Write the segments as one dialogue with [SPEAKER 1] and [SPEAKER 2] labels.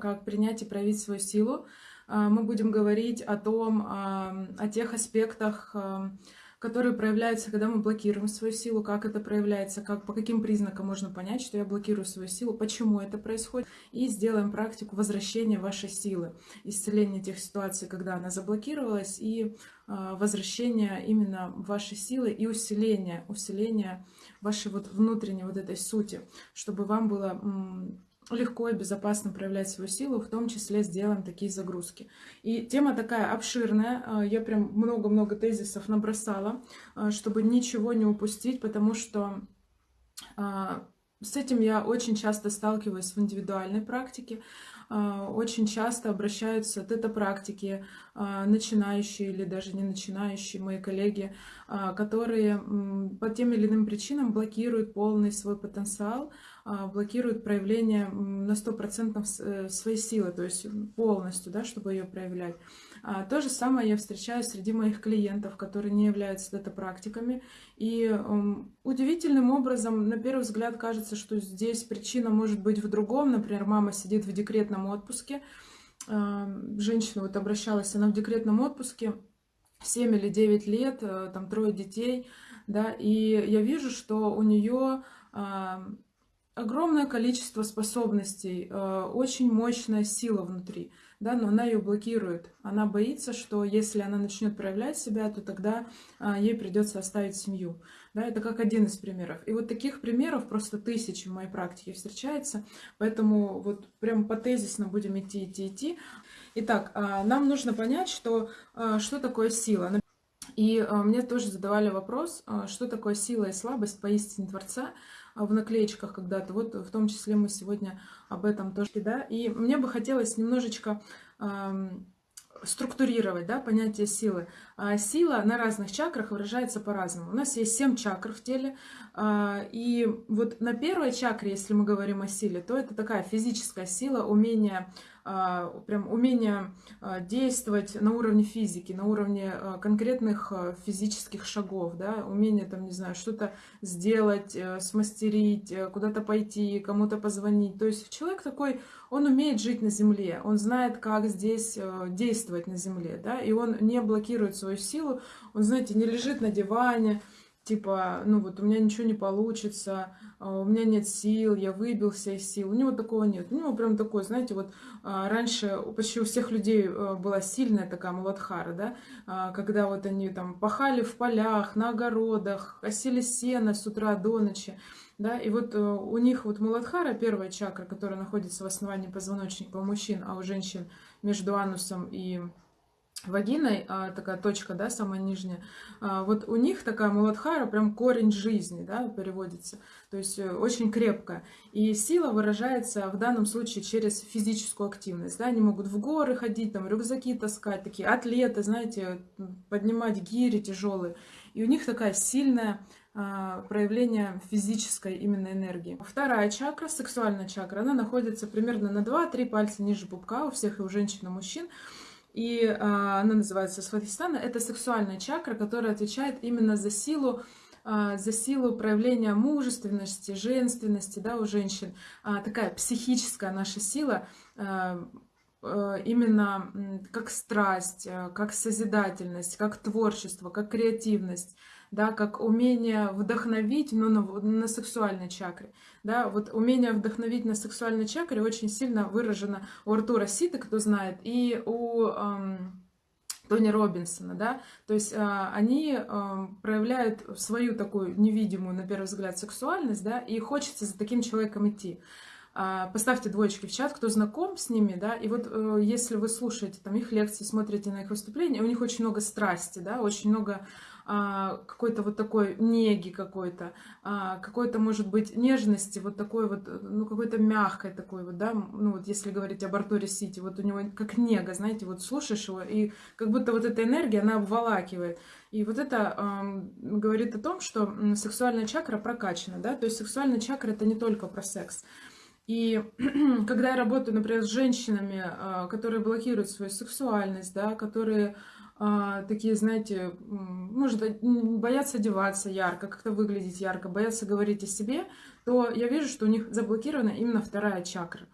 [SPEAKER 1] как принять и проявить свою силу. А, мы будем говорить о том, о тех аспектах, которые проявляются, когда мы блокируем свою силу, как это проявляется, как, по каким признакам можно понять, что я блокирую свою силу, почему это происходит. И сделаем практику возвращения вашей силы, исцеления тех ситуаций, когда она заблокировалась, и возвращения именно вашей силы и усиления, усиления вашей вот внутренней вот этой сути, чтобы вам было легко и безопасно проявлять свою силу, в том числе сделаем такие загрузки. И тема такая обширная, а, я прям много-много тезисов набросала, а, чтобы ничего не упустить, потому что а, с этим я очень часто сталкиваюсь в индивидуальной практике. Очень часто обращаются тета-практики, начинающие или даже не начинающие мои коллеги, которые по тем или иным причинам блокируют полный свой потенциал, блокирует проявление на 100% э, своей силы, то есть полностью, да, чтобы ее проявлять. А, то же самое я встречаю среди моих клиентов, которые не являются дата-практиками. И удивительным образом, на первый взгляд, кажется, что здесь причина может быть в другом. Например, мама сидит в декретном отпуске, а, женщина вот обращалась, она в декретном отпуске, 7 или 9 лет, э, там трое детей, да, и я вижу, что у нее огромное количество способностей, э, очень мощная сила внутри, да, но она ее блокирует. Она боится, что если она начнет проявлять себя, то тогда э, ей придется оставить семью. Да, это как один из примеров. И вот таких примеров просто тысячи в моей практике встречается, поэтому вот прям по тезисно будем идти, идти, идти. Итак, э, нам нужно понять, что, что такое сила. И мне тоже задавали вопрос, что такое сила и слабость поистине Творца. А, в наклеечках когда-то. Вот в том числе мы сегодня об этом тоже, да. И мне бы хотелось немножечко структурировать да, понятие силы. А сила на разных чакрах выражается по-разному. У нас есть семь чакр в теле. А, и вот на первой чакре, если мы говорим о силе, то это такая физическая сила, умение прям умение а, действовать на уровне физики, на уровне а, конкретных физических шагов, да, умение там, не знаю, что-то сделать, э, смастерить, э, куда-то пойти, кому-то позвонить. То есть человек такой, он умеет жить на земле, он знает, как здесь э, действовать на земле, да, и он не блокирует свою силу, он, знаете, не лежит на диване, типа, ну вот у меня ничего не получится, а, у меня нет сил, я выбился из сил. У него такого нет. У него прям такой, знаете, вот а, раньше почти у всех людей э, была сильная такая муладхара, да, а, когда вот они там пахали в полях, на огородах, косили сено с утра до ночи. Да, и вот э, у них вот Муладхара, первая чакра, которая находится в основании позвоночника у мужчин, а у женщин между анусом и вагиной, а, такая точка, да, самая нижняя, а, вот у них такая муладхара, прям корень жизни, да, переводится, то есть э, очень крепкая. И сила выражается в данном случае через физическую активность, да, они могут в горы ходить, там, рюкзаки таскать, такие атлеты, знаете, поднимать гири тяжелые, и у них такая сильная а, проявление физической именно энергии. Вторая чакра, сексуальная чакра, она находится примерно на 2-3 пальца ниже пупка у всех и у женщин, и у мужчин. И а, она называется Сватхистана. Это сексуальная чакра, которая отвечает именно за силу а, за силу проявления мужественности, женственности да, у женщин. А, такая психическая наша сила, а, а именно как страсть, а, как созидательность, как творчество, как креативность да, как умение вдохновить, но на, на сексуальной чакре. Да, вот умение вдохновить на сексуальной чакре очень сильно выражено у Артура Сита, кто знает, и у эм, Тони Робинсона, да, то есть э, они э, проявляют свою такую невидимую, на первый взгляд, сексуальность, да, и хочется за таким человеком идти. Э, поставьте двоечки в чат, кто знаком с ними, да, и вот э, если вы слушаете там их лекции, смотрите на их выступления, у них очень много страсти, да, очень много а, какой-то вот такой неги какой-то, а, какой-то, может быть, нежности, вот такой вот, ну, какой-то мягкой такой вот, да, ну, вот если говорить об Артуре Сити, вот у него как нега, знаете, вот слушаешь его, и как будто вот эта энергия, она обволакивает. И вот это э, говорит о том, что сексуальная чакра прокачана, да, то есть сексуальная чакра это не только про секс. И когда я работаю, например, с женщинами, э, которые блокируют свою сексуальность, да, которые а, такие, знаете, может, боятся одеваться ярко, как-то выглядеть ярко, боятся говорить о себе, то я вижу, что у них заблокирована именно вторая чакра.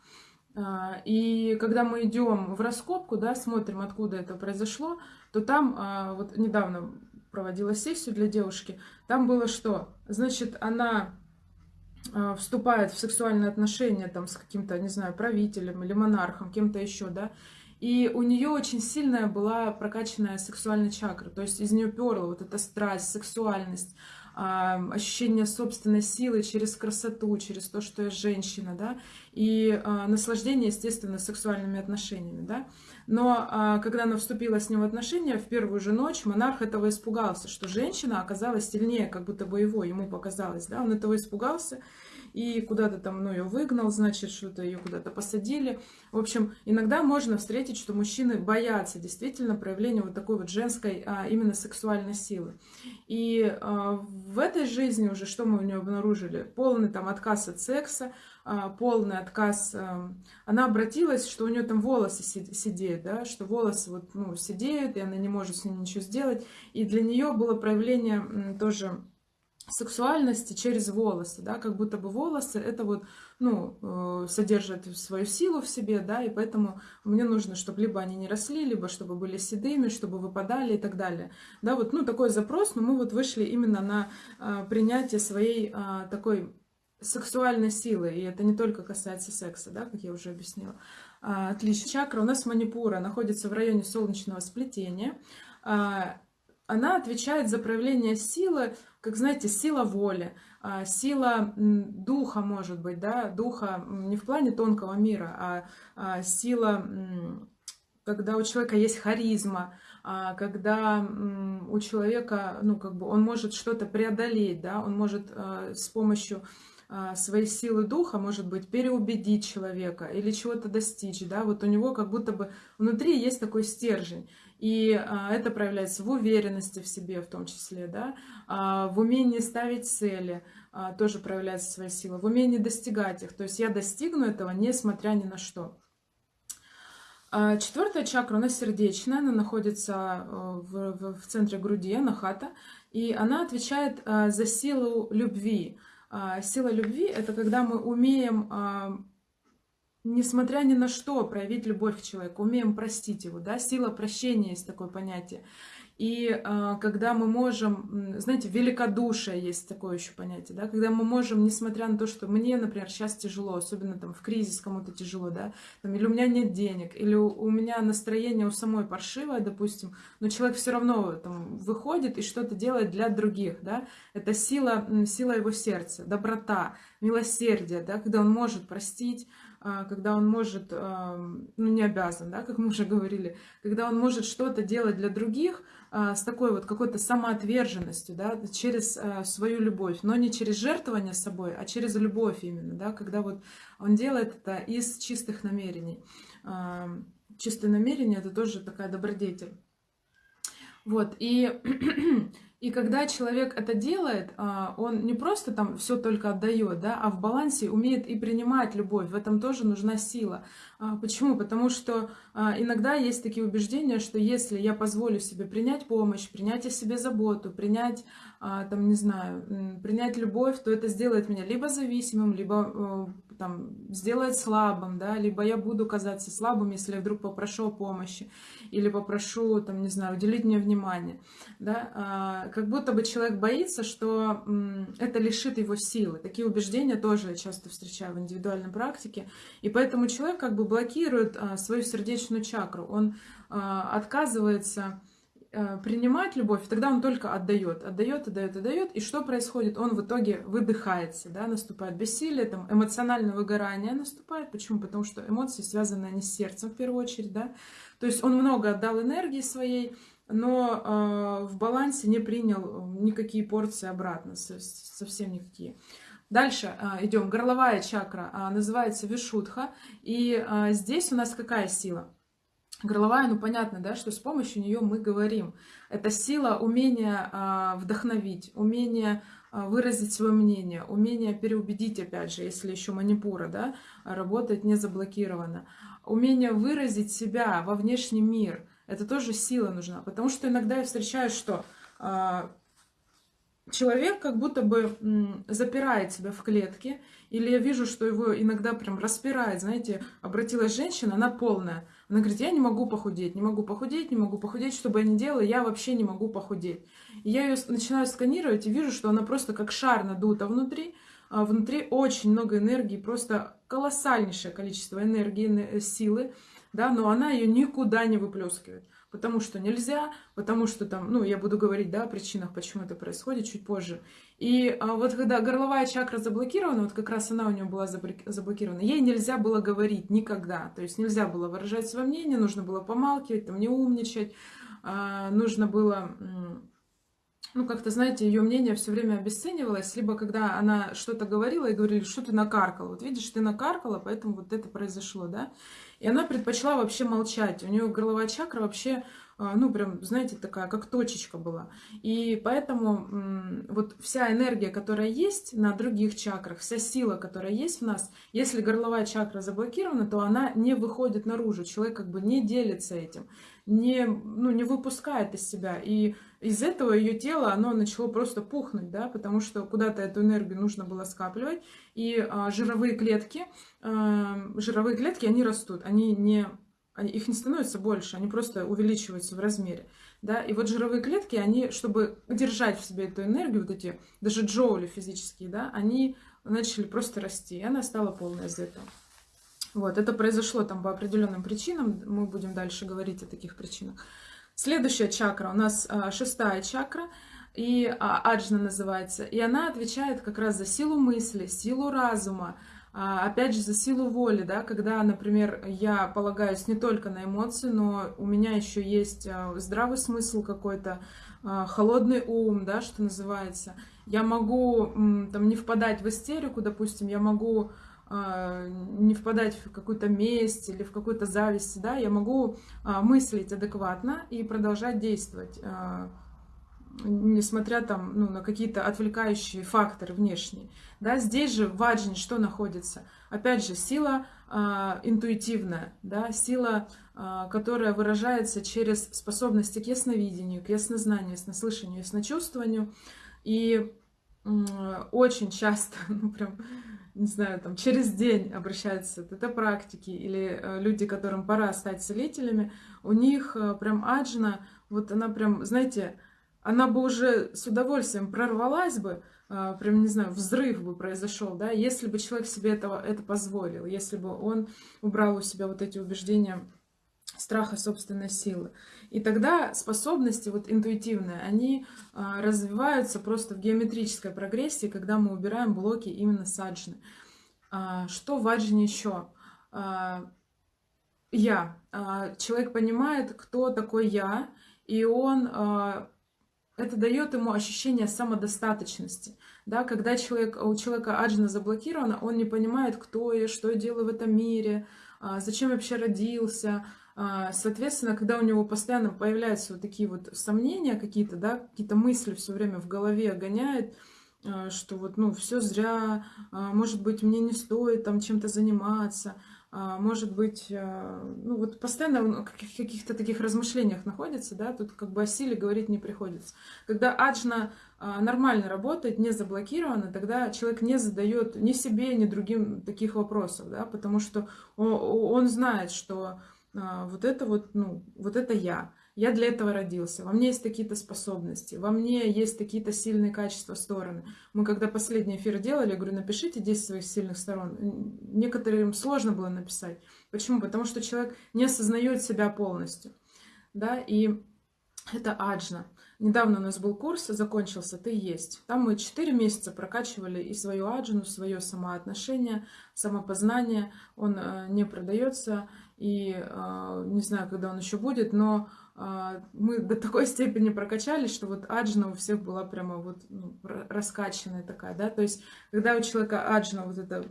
[SPEAKER 1] А, и когда мы идем в раскопку, да, смотрим, откуда это произошло, то там, а, вот недавно проводила сессию для девушки, там было что? Значит, она а, вступает в сексуальные отношения там с каким-то, не знаю, правителем или монархом, кем-то еще, да, и у нее очень сильная была прокачанная сексуальная чакра, то есть из нее перла вот эта страсть, сексуальность, ощущение собственной силы через красоту, через то, что я женщина, да, и а, наслаждение, естественно, сексуальными отношениями, да. Но а, когда она вступила с ним в отношения, в первую же ночь монарх этого испугался, что женщина оказалась сильнее, как будто бы его, ему показалось, да, он этого испугался, и куда-то там, ну, ее выгнал, значит, что-то ее куда-то посадили. В общем, иногда можно встретить, что мужчины боятся действительно проявления вот такой вот женской а, именно сексуальной силы. И а, в этой жизни уже что мы у нее обнаружили? Полный там отказ от секса, а, полный отказ. А, она обратилась, что у нее там волосы сидеют, да, что волосы вот, ну, сидеют, и она не может с ними ничего сделать. И для нее было проявление тоже сексуальности через волосы, да, как будто бы волосы это вот, ну, э, содержат свою силу в себе, да, и поэтому мне нужно, чтобы либо они не росли, либо чтобы были седыми, чтобы выпадали и так далее, да, вот, ну, такой запрос, но мы вот вышли именно на э, принятие своей э, такой сексуальной силы, и это не только касается секса, да, как я уже объяснила. Отлично. Чакра у нас манипура находится в районе солнечного сплетения. Она отвечает за проявление силы как, знаете, сила воли, а, сила духа, может быть, да, духа не в плане тонкого мира, а, а сила, когда у человека есть харизма, а, когда у человека, ну, как бы он может что-то преодолеть, да, он может с помощью своей силы духа, может быть, переубедить человека или чего-то достичь, да, вот у него как будто бы внутри есть такой стержень. И а, это проявляется в уверенности в себе в том числе, да, а, в умении ставить цели, а, тоже проявляется своя сила, в умении достигать их. То есть я достигну этого, несмотря ни на что. Четвертая чакра у нас сердечная, она находится в, в, в центре груди, анахата, и она отвечает за силу любви. Сила любви – это когда мы умеем несмотря ни на что, проявить любовь к человеку, умеем простить его, да, сила прощения есть такое понятие. И э, когда мы можем, знаете, великодушие есть такое еще понятие, да, когда мы можем, несмотря на то, что мне, например, сейчас тяжело, особенно там в кризис кому-то тяжело, да, там, или у меня нет денег, или у, у меня настроение у самой паршивое, допустим, но человек все равно там выходит и что-то делает для других, да, это сила, сила его сердца, доброта, милосердие, да, когда он может простить, когда он может, ну не обязан, да, как мы уже говорили, когда он может что-то делать для других а, с такой вот какой-то самоотверженностью, да, через а, свою любовь, но не через жертвование собой, а через любовь именно, да, когда вот он делает это из чистых намерений. Чистое намерение это тоже такая добродетель. Вот, и И когда человек это делает, а, он не просто там все только отдает, да, а в балансе умеет и принимать любовь. В этом тоже нужна сила. А, почему? Потому что а, иногда есть такие убеждения, что если я позволю себе принять помощь, принять о себе заботу, принять, там, не знаю, принять любовь, то это сделает меня либо зависимым, либо э, там, сделает слабым, да, либо я буду казаться слабым, если я вдруг попрошу о помощи, или попрошу, там, не знаю, уделить мне внимание, да, а, как будто бы человек боится, что это лишит его силы. Такие убеждения тоже я часто встречаю в индивидуальной практике, и поэтому человек как бы блокирует а, свою сердечную чакру, он а, отказывается принимать любовь, тогда он только отдает, отдает, отдает, отдает. И что происходит? Он в итоге выдыхается, да, наступает бессилие, там, эмоциональное выгорание наступает. Почему? Потому что эмоции связаны они с сердцем в первую очередь, да. То есть он много отдал энергии своей, но э, в балансе не принял никакие порции обратно, совсем никакие. Дальше э, идем. Горловая чакра э, называется Вишудха. И э, здесь у нас какая сила? Горловая, ну понятно, да, что с помощью нее мы говорим. Это сила умения а, вдохновить, умение а, выразить свое мнение, умение переубедить, опять же, если еще манипура, да, работает не заблокировано. Умение выразить себя во внешний мир. Это тоже сила нужна, потому что иногда я встречаю, что а, человек как будто бы запирает себя в клетке, или я вижу, что его иногда прям распирает, знаете, обратилась женщина, она полная. Она говорит, я не могу похудеть, не могу похудеть, не могу похудеть, что бы я ни делала, я вообще не могу похудеть. И я ее начинаю сканировать и вижу, что она просто как шар надута внутри, а внутри очень много энергии, просто колоссальнейшее количество энергии, силы, да, но она ее никуда не выплескивает потому что нельзя, потому что там, ну, я буду говорить, да, о причинах, почему это происходит чуть позже. И а, вот когда горловая чакра заблокирована, вот как раз она у нее была заблокирована, ей нельзя было говорить никогда, то есть нельзя было выражать свое мнение, нужно было помалкивать, там, не умничать, а, нужно было ну, как-то, знаете, ее мнение все время обесценивалось, либо когда она что-то говорила и говорили, что ты накаркала. Вот видишь, ты накаркала, поэтому вот это произошло, да. И она предпочла вообще молчать. У нее горловая чакра вообще, ну, прям, знаете, такая, как точечка была. И поэтому вот вся энергия, которая есть на других чакрах, вся сила, которая есть в нас, если горловая чакра заблокирована, то она не выходит наружу. Человек как бы не делится этим, не, ну, не выпускает из себя. И из этого ее тело, оно начало просто пухнуть, да, потому что куда-то эту энергию нужно было скапливать, и а, жировые клетки, а, жировые клетки, они растут, они не, они, их не становится больше, они просто увеличиваются в размере, да, и вот жировые клетки, они, чтобы держать в себе эту энергию, вот эти, даже джоули физические, да, они начали просто расти, и она стала полной из этого. Вот, это произошло там по определенным причинам, мы будем дальше говорить о таких причинах. Следующая чакра у нас а, шестая чакра, и а, аджна называется, и она отвечает как раз за силу мысли, силу разума, опять же за силу воли, да, когда, например, я полагаюсь не только на эмоции, но у меня еще есть здравый смысл какой-то, холодный ум, да, что называется. Я могу там не впадать в истерику, допустим, я могу а, не впадать в какую-то месть или в какую-то зависть, да, я могу а, мыслить адекватно и продолжать действовать, а, несмотря там, ну, на какие-то отвлекающие факторы внешние. Да, здесь же в аджне что находится? Опять же, сила интуитивная, да, сила, которая выражается через способности к ясновидению, к яснознанию, яснослышанию, ясночувствованию. И очень часто, ну прям не знаю, там через день обращаются это практики или э, люди, которым пора стать целителями, у них э, прям аджина, вот она прям, знаете, она бы уже с удовольствием прорвалась бы, э, прям, не знаю, взрыв бы произошел, да, если бы человек себе этого, это позволил, если бы он убрал у себя вот эти убеждения страха собственной силы. И тогда способности вот интуитивные, они а, развиваются просто в геометрической прогрессии, когда мы убираем блоки именно саджны. А, что в аджне еще? А, я. Человек понимает, кто такой я, и он это дает ему ощущение самодостаточности. Да, когда человек, у человека аджна заблокирована, он не понимает, кто я, что я делаю в этом мире, зачем я вообще родился, а, соответственно, когда у него постоянно появляются вот такие вот сомнения какие-то, да, какие-то мысли все время в голове гоняет, а, что вот, ну, все зря, а, может быть, мне не стоит там чем-то заниматься, может быть, ну, вот постоянно в каких-то таких размышлениях находится, да, тут как бы о силе говорить не приходится. Когда аджна нормально работает, не заблокирована, тогда человек не задает ни себе, ни другим таких вопросов, да, потому что он, он знает, что а, вот это вот, ну, вот это я. Я для этого родился. Во мне есть какие-то способности, во мне есть какие-то сильные качества, стороны. Мы когда последний эфир делали, я говорю, напишите 10 своих сильных сторон. Некоторым сложно было написать. Почему? Потому что человек не осознает себя полностью. Да, и это аджна. Недавно у нас был курс, закончился «Ты есть». Там мы 4 месяца прокачивали и свою аджину, свое самоотношение, самопознание. Он э, не продается и э, не знаю, когда он еще будет, но мы до такой степени прокачались, что вот аджина у всех была прямо вот ну, раскачанная такая, да, то есть когда у человека аджина, вот эта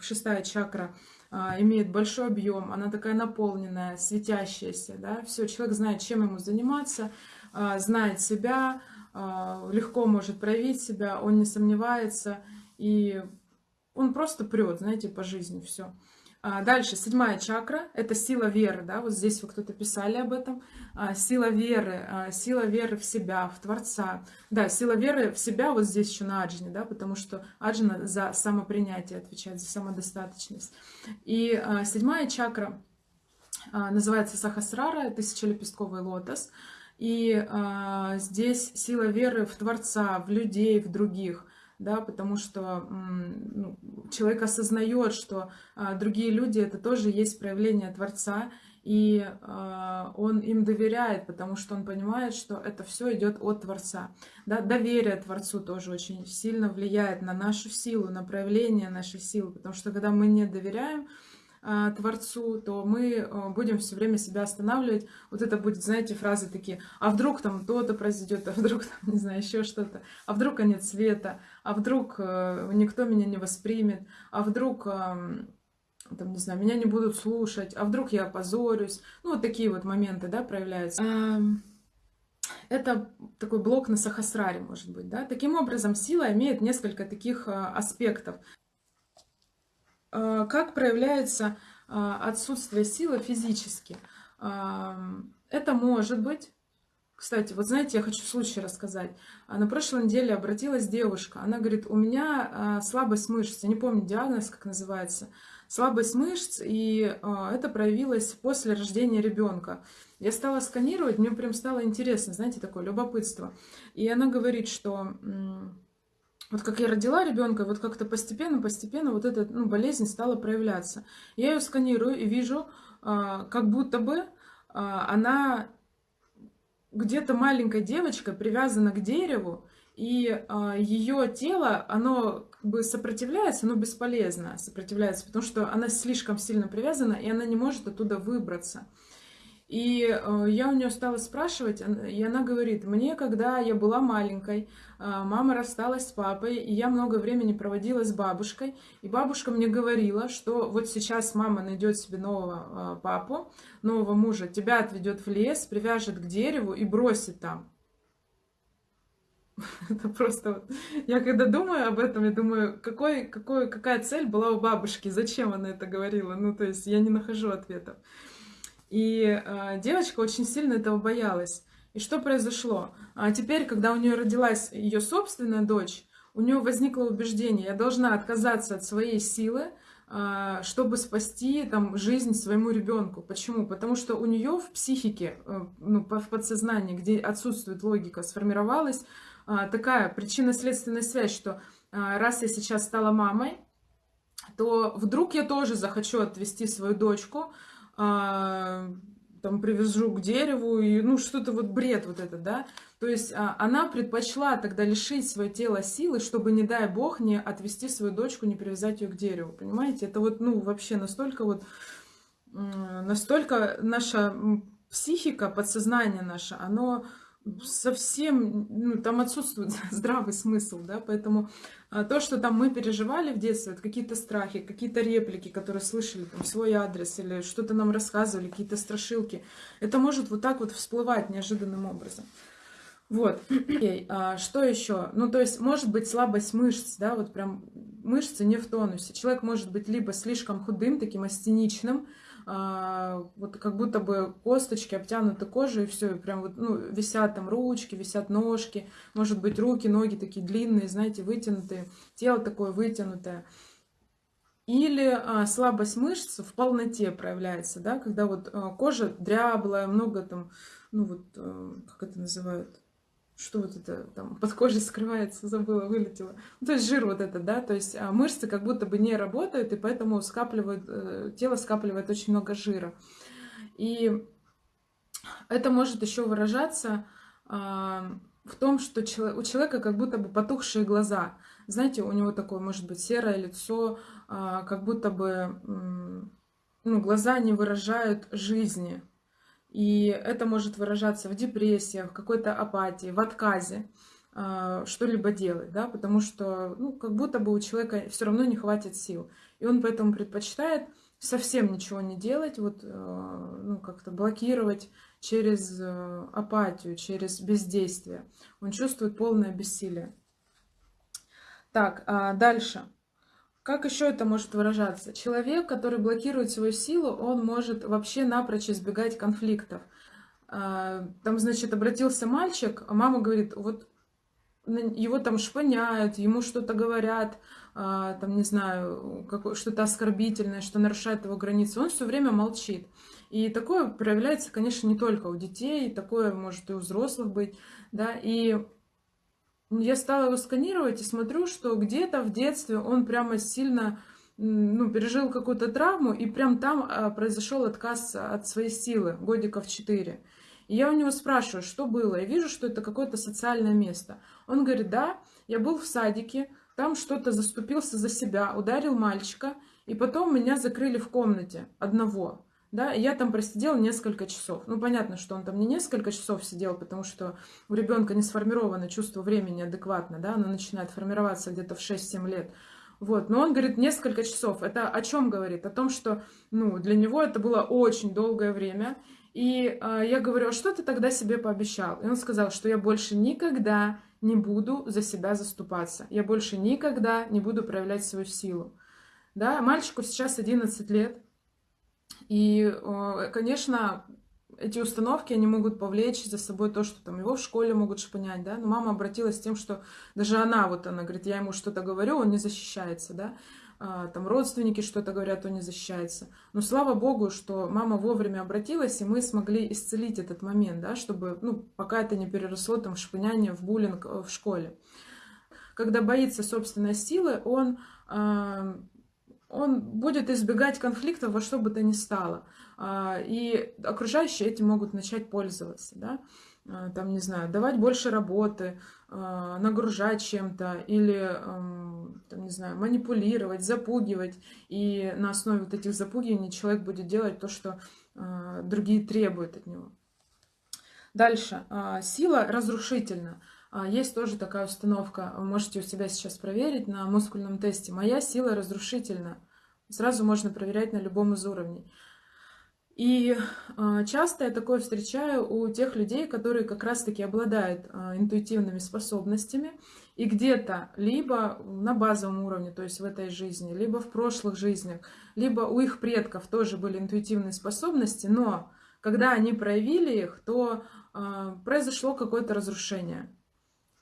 [SPEAKER 1] шестая чакра, имеет большой объем, она такая наполненная, светящаяся, да, все, человек знает, чем ему заниматься, а, знает себя, а, легко может проявить себя, он не сомневается, и он просто прет, знаете, по жизни все. А, дальше, седьмая чакра – это сила веры, да, вот здесь вы кто-то писали об этом. А, сила веры, а, сила веры в себя, в Творца. Да, сила веры в себя вот здесь еще на Аджине, да, потому что Аджина за самопринятие отвечает, за самодостаточность. И седьмая чакра называется Сахасрара, тысячелепестковый лотос. И здесь сила веры в Творца, в людей, в других – да, потому что ну, человек осознает, что а, другие люди это тоже есть проявление Творца, и а, он им доверяет, потому что он понимает, что это все идет от Творца. Да, доверие Творцу тоже очень сильно влияет на нашу силу, на проявление нашей силы, потому что когда мы не доверяем, а, Творцу, то мы а, будем все время себя останавливать. Вот это будет, знаете, фразы такие, а вдруг там то-то произойдет, а вдруг там, не знаю, еще что-то, а вдруг конец света, а вдруг э, никто меня не воспримет, а вдруг там, не знаю, меня не будут слушать, а вдруг я опозорюсь. Ну, вот такие вот моменты, да, проявляются. Это такой блок на сахасраре, может быть, да. Таким образом, сила имеет несколько таких а, аспектов. А, как проявляется отсутствие силы физически? А, это может быть кстати, вот знаете, я хочу случай рассказать. На прошлой неделе обратилась девушка. Она говорит, у меня слабость мышц. Я не помню диагноз, как называется. Слабость мышц, и это проявилось после рождения ребенка. Я стала сканировать, мне прям стало интересно, знаете, такое любопытство. И она говорит, что вот как я родила ребенка, вот как-то постепенно-постепенно вот эта ну, болезнь стала проявляться. Я ее сканирую и вижу, а, как будто бы а, она где-то маленькая девочка привязана к дереву, и а, ее тело, оно как бы сопротивляется, но бесполезно сопротивляется, потому что она слишком сильно привязана, и она не может оттуда выбраться. И э, я у нее стала спрашивать, и она говорит, мне, когда я была маленькой, э, мама рассталась с папой, и я много времени проводила с бабушкой, и бабушка мне говорила, что вот сейчас мама найдет себе нового э, папу, нового мужа, тебя отведет в лес, привяжет к дереву и бросит там. Это просто. Я когда думаю об этом, я думаю, какой, какой, какая цель была у бабушки, зачем она это говорила? Ну, то есть я не нахожу ответов. И э, девочка очень сильно этого боялась. И что произошло? А теперь, когда у нее родилась ее собственная дочь, у нее возникло убеждение, я должна отказаться от своей силы, э, чтобы спасти там, жизнь своему ребенку. Почему? Потому что у нее в психике, э, ну, в подсознании, где отсутствует логика, сформировалась э, такая причинно-следственная связь, что раз я сейчас стала мамой, то вдруг я тоже захочу отвести свою дочку, а, там привяжу к дереву, и, ну, что-то вот бред вот это, да. То есть а, она предпочла тогда лишить свое тело силы, чтобы, не дай бог, не отвести свою дочку, не привязать ее к дереву, понимаете? Это вот, ну, вообще настолько вот, настолько наша психика, подсознание наше, оно совсем, ну, там отсутствует здравый смысл, да, поэтому а, то, что там мы переживали в детстве, какие-то страхи, какие-то реплики, которые слышали, там, свой адрес или что-то нам рассказывали, какие-то страшилки, это может вот так вот всплывать неожиданным образом. Вот. Okay. А что еще? Ну, то есть, может быть слабость мышц, да, вот прям мышцы не в тонусе. Человек может быть либо слишком худым, таким астеничным, а, вот как будто бы косточки обтянуты кожей, и все, и прям вот, ну, висят там ручки, висят ножки, может быть, руки, ноги такие длинные, знаете, вытянутые, тело такое вытянутое. Или а, слабость мышц в полноте проявляется, да, когда вот а, кожа дряблая, много там, ну вот, а, как это называют, что вот это там под кожей скрывается, забыла, вылетела. Ну, то есть жир вот это, да, то есть а мышцы как будто бы не работают, и поэтому скапливают, э, тело скапливает очень много жира. И это может еще выражаться а, в том, что у человека как будто бы потухшие глаза. Знаете, у него такое, может быть, серое лицо, а, как будто бы ну, глаза не выражают жизни, и это может выражаться в депрессиях, в какой-то апатии, в отказе э, что-либо делать, да, потому что, ну, как будто бы у человека все равно не хватит сил. И он поэтому предпочитает совсем ничего не делать, вот, э, ну, как-то блокировать через э, апатию, через бездействие. Он чувствует полное бессилие. Так, а дальше. Как еще это может выражаться? Человек, который блокирует свою силу, он может вообще напрочь избегать конфликтов. А, там, значит, обратился мальчик, а мама говорит, вот его там шпыняют, ему что-то говорят, а, там, не знаю, что-то оскорбительное, что нарушает его границы. Он все время молчит. И такое проявляется, конечно, не только у детей, такое может и у взрослых быть, да, и я стала его сканировать и смотрю, что где-то в детстве он прямо сильно ну, пережил какую-то травму, и прям там а, произошел отказ от своей силы, годиков 4. И я у него спрашиваю, что было. Я вижу, что это какое-то социальное место. Он говорит, да, я был в садике, там что-то заступился за себя, ударил мальчика, и потом меня закрыли в комнате одного да, я там просидела несколько часов. Ну, понятно, что он там не несколько часов сидел, потому что у ребенка не сформировано чувство времени адекватно, да, оно начинает формироваться где-то в 6-7 лет. Вот, но он говорит несколько часов. Это о чем говорит? О том, что, ну, для него это было очень долгое время. И э, я говорю, а что ты тогда себе пообещал? И он сказал, что я больше никогда не буду за себя заступаться. Я больше никогда не буду проявлять свою силу. Да, мальчику сейчас 11 лет, и, э, конечно, эти установки, они могут повлечь за собой то, что там его в школе могут шпынять, да, но мама обратилась с тем, что даже она, вот она говорит, я ему что-то говорю, он не защищается, да, а, там родственники что-то говорят, он не защищается. Но слава богу, что мама вовремя обратилась, и мы смогли исцелить этот момент, да, чтобы, ну, пока это не переросло там в шпыняние, в буллинг э, в школе. Когда боится собственной силы, он а, он будет избегать конфликтов во что бы то ни стало. А, и окружающие этим могут начать пользоваться, да, а, там, не знаю, давать больше работы, а, нагружать чем-то или, там, не знаю, манипулировать, запугивать. И на основе вот этих запугиваний человек будет делать то, что другие требуют от него. Дальше. Сила разрушительна. Есть тоже такая установка, вы можете у себя сейчас проверить на мускульном тесте. Моя сила разрушительна. Сразу можно проверять на любом из уровней. И э, часто я такое встречаю у тех людей, которые как раз-таки обладают э, интуитивными способностями, и где-то либо на базовом уровне, то есть в этой жизни, либо в прошлых жизнях, либо у их предков тоже были интуитивные способности, но когда они проявили их, то произошло какое-то разрушение.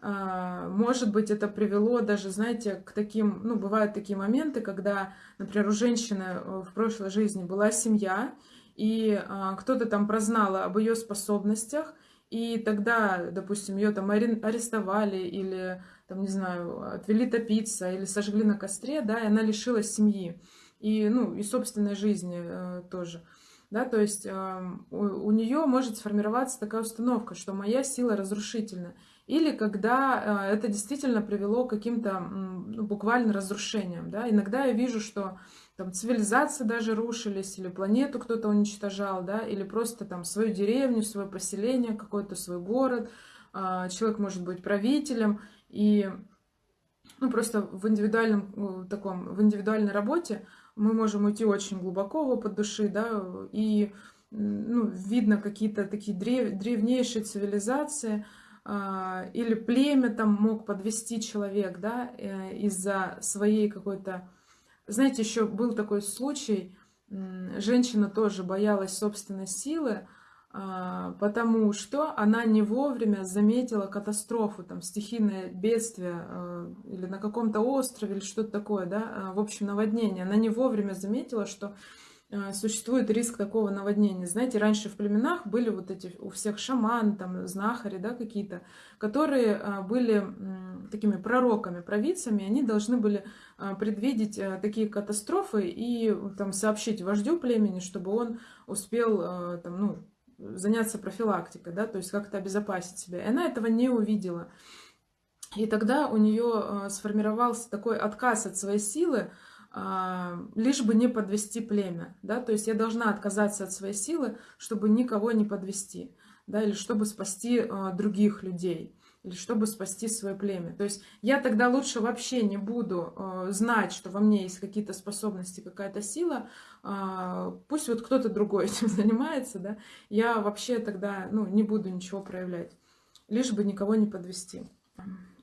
[SPEAKER 1] А, может быть, это привело даже, знаете, к таким, ну, бывают такие моменты, когда, например, у женщины э, в прошлой жизни была семья, и а, кто-то там прознал об ее способностях, и тогда, допустим, ее там арестовали или, там, не знаю, отвели топиться или сожгли на костре, да, и она лишилась семьи и, ну, и собственной жизни э, тоже. Да, то есть э, у, у нее может сформироваться такая установка, что моя сила разрушительна или когда э, это действительно привело к каким-то ну, буквально разрушениям. Да? Иногда я вижу, что там цивилизации даже рушились, или планету кто-то уничтожал, да, или просто там свою деревню, свое поселение, какой-то свой город. А, человек может быть правителем, и ну, просто в индивидуальном э, таком, в индивидуальной работе мы можем уйти очень глубоко в опыт души, да, и ну, видно какие-то такие древ, древнейшие цивилизации, или племя там мог подвести человек, да, э, из-за своей какой-то... Знаете, еще был такой случай, женщина тоже боялась собственной силы, а, потому что она не вовремя заметила катастрофу, там, стихийное бедствие э, или на каком-то острове или что-то такое, да, в общем, наводнение. Она не вовремя заметила, что а, существует риск такого наводнения. Знаете, раньше в племенах были вот эти у всех шаман, там, знахари, да, какие-то, которые а, были такими пророками, провидцами, они должны были а, предвидеть такие катастрофы и там сообщить вождю племени, чтобы он успел там, ну, заняться профилактикой, да, то есть как-то обезопасить себя. И она этого не увидела. И тогда у нее сформировался такой отказ от своей силы, а, лишь бы не подвести племя, да, то есть я должна отказаться от своей силы, чтобы никого не подвести, да, или чтобы спасти а, других людей, или чтобы спасти свое племя. То есть я тогда лучше вообще не буду а, знать, что во мне есть какие-то способности, какая-то сила, пусть вот кто-то другой этим занимается, да, я вообще тогда, ну, не буду ничего проявлять, лишь бы никого не подвести.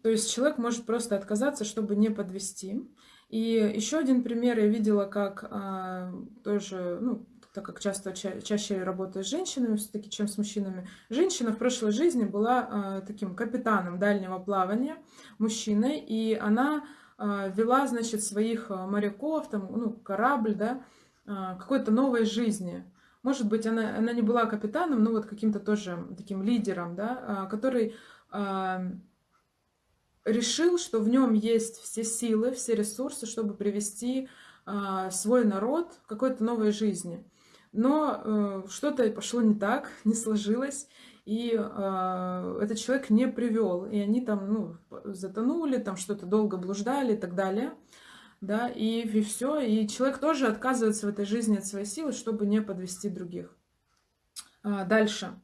[SPEAKER 1] То есть человек может просто отказаться, чтобы не подвести. И еще один пример я видела, как а, тоже, ну, так как часто ча чаще работаю с женщинами все-таки, чем с мужчинами. Женщина в прошлой жизни была а, таким капитаном дальнего плавания, мужчиной, и она а, вела, значит, своих моряков, там, ну, корабль, да, а, какой-то новой жизни. Может быть, она, она не была капитаном, но вот каким-то тоже таким лидером, да, а, который а, решил, что в нем есть все силы, все ресурсы, чтобы привести а, свой народ к какой-то новой жизни. Но э, что-то пошло не так, не сложилось, и э, этот человек не привел, и они там ну, затонули, там что-то долго блуждали и так далее, да, и, и все, и человек тоже отказывается в этой жизни от своей силы, чтобы не подвести других. А, дальше.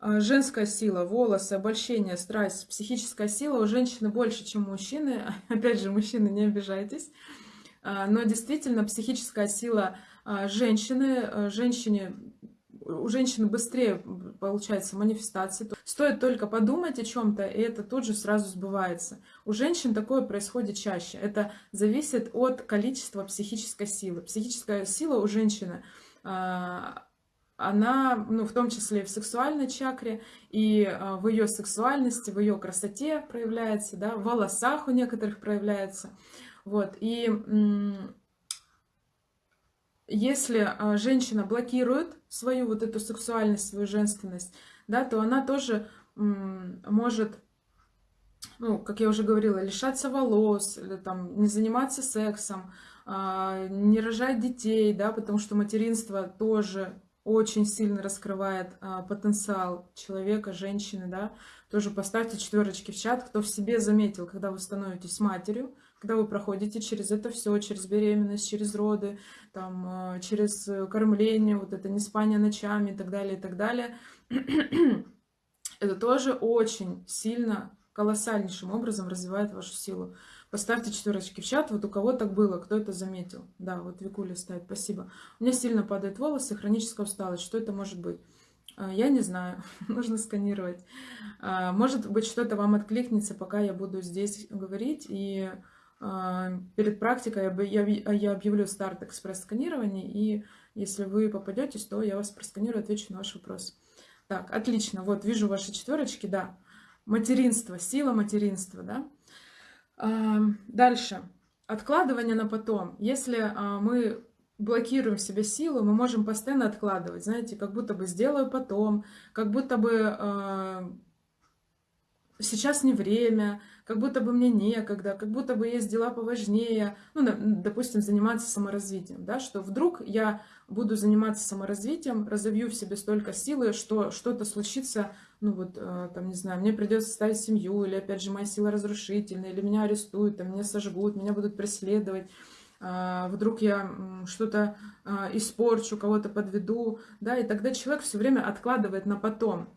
[SPEAKER 1] А, женская сила, волосы, обольщение, страсть, психическая сила у женщины больше, чем у мужчины. Опять же, мужчины, не обижайтесь. А, но действительно, психическая сила а, женщины, женщине у женщины быстрее получается манифестация. Стоит только подумать о чем-то, и это тут же сразу сбывается. У женщин такое происходит чаще. Это зависит от количества психической силы. Психическая сила у женщины она, ну, в том числе и в сексуальной чакре, и а, в ее сексуальности, в ее красоте проявляется, да, в волосах у некоторых проявляется. Вот, и если а, женщина блокирует свою вот эту сексуальность, свою женственность, да, то она тоже может, ну, как я уже говорила, лишаться волос, или там не заниматься сексом, а, не рожать детей, да, потому что материнство тоже очень сильно раскрывает а, потенциал человека, женщины, да, тоже поставьте четверочки в чат, кто в себе заметил, когда вы становитесь матерью, когда вы проходите через это все, через беременность, через роды, там, а, через кормление, вот это не спание ночами и так далее, и так далее. это тоже очень сильно, колоссальнейшим образом развивает вашу силу. Поставьте четверочки в чат, вот у кого так было, кто это заметил. Да, вот Викуля ставит, спасибо. У меня сильно падают волосы, хроническая усталость. Что это может быть? А, я не знаю, нужно сканировать. А, может быть, что-то вам откликнется, пока я буду здесь говорить. И а, перед практикой я объявлю старт экспресс-сканирования. И если вы попадетесь, то я вас просканирую, отвечу на ваш вопрос. Так, отлично. Вот, вижу ваши четверочки, да. Материнство, сила материнства, да. Дальше. Откладывание на потом. Если а, мы блокируем себе силу, мы можем постоянно откладывать. Знаете, как будто бы сделаю потом, как будто бы а, сейчас не время, как будто бы мне некогда, как будто бы есть дела поважнее, ну, допустим, заниматься саморазвитием, да, что вдруг я буду заниматься саморазвитием, разовью в себе столько силы, что что-то случится, ну вот, э, там, не знаю, мне придется ставить семью, или, опять же, моя сила разрушительная, или меня арестуют, там, меня сожгут, меня будут преследовать, а, вдруг я что-то а, испорчу, кого-то подведу, да, и тогда человек все время откладывает на потом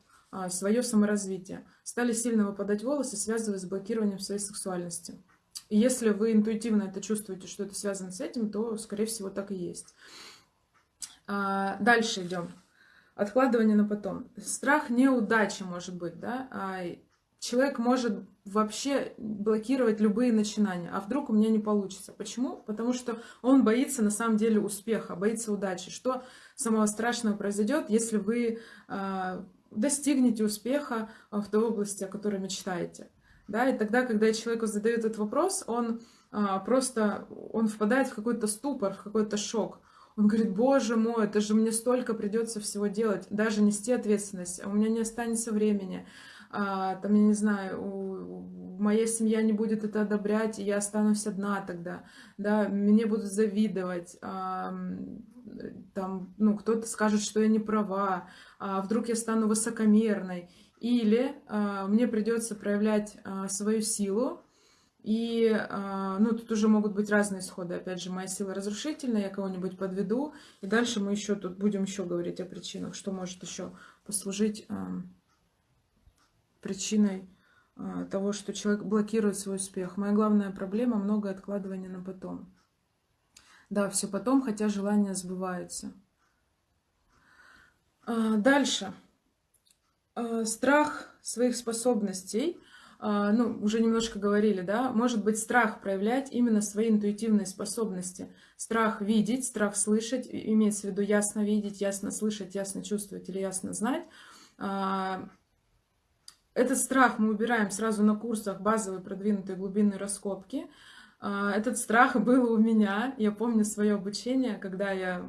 [SPEAKER 1] свое саморазвитие. Стали сильно выпадать волосы, связывая с блокированием своей сексуальности. И если вы интуитивно это чувствуете, что это связано с этим, то, скорее всего, так и есть. А, дальше идем. Откладывание на потом. Страх неудачи может быть, да? А, человек может вообще блокировать любые начинания. А вдруг у меня не получится? Почему? Потому что он боится на самом деле успеха, боится удачи. Что самого страшного произойдет, если вы а, достигнете успеха в той области, о которой мечтаете? Да, и тогда, когда человеку задают этот вопрос, он просто он впадает в какой-то ступор, в какой-то шок. Он говорит, боже мой, это же мне столько придется всего делать, даже нести ответственность, а у меня не останется времени, а, там, я не знаю, у, моя семья не будет это одобрять, и я останусь одна тогда, да, мне будут завидовать, а, там, ну, кто-то скажет, что я не права, а вдруг я стану высокомерной, или а, мне придется проявлять а, свою силу, и, а, ну, тут уже могут быть разные исходы. Опять же, моя сила разрушительная, я кого-нибудь подведу. И дальше мы еще тут будем еще говорить о причинах, что может еще послужить а, причиной а, того, что человек блокирует свой успех. Моя главная проблема – много откладывания на потом. Да, все потом, хотя желания сбываются. Дальше. Страх своих способностей – а, ну, уже немножко говорили, да, может быть страх проявлять именно свои интуитивные способности. Страх видеть, страх слышать, имеется в виду ясно видеть, ясно слышать, ясно чувствовать или ясно знать. А, этот страх мы убираем сразу на курсах базовой продвинутой глубинной раскопки. А, этот страх был у меня. Я помню свое обучение, когда я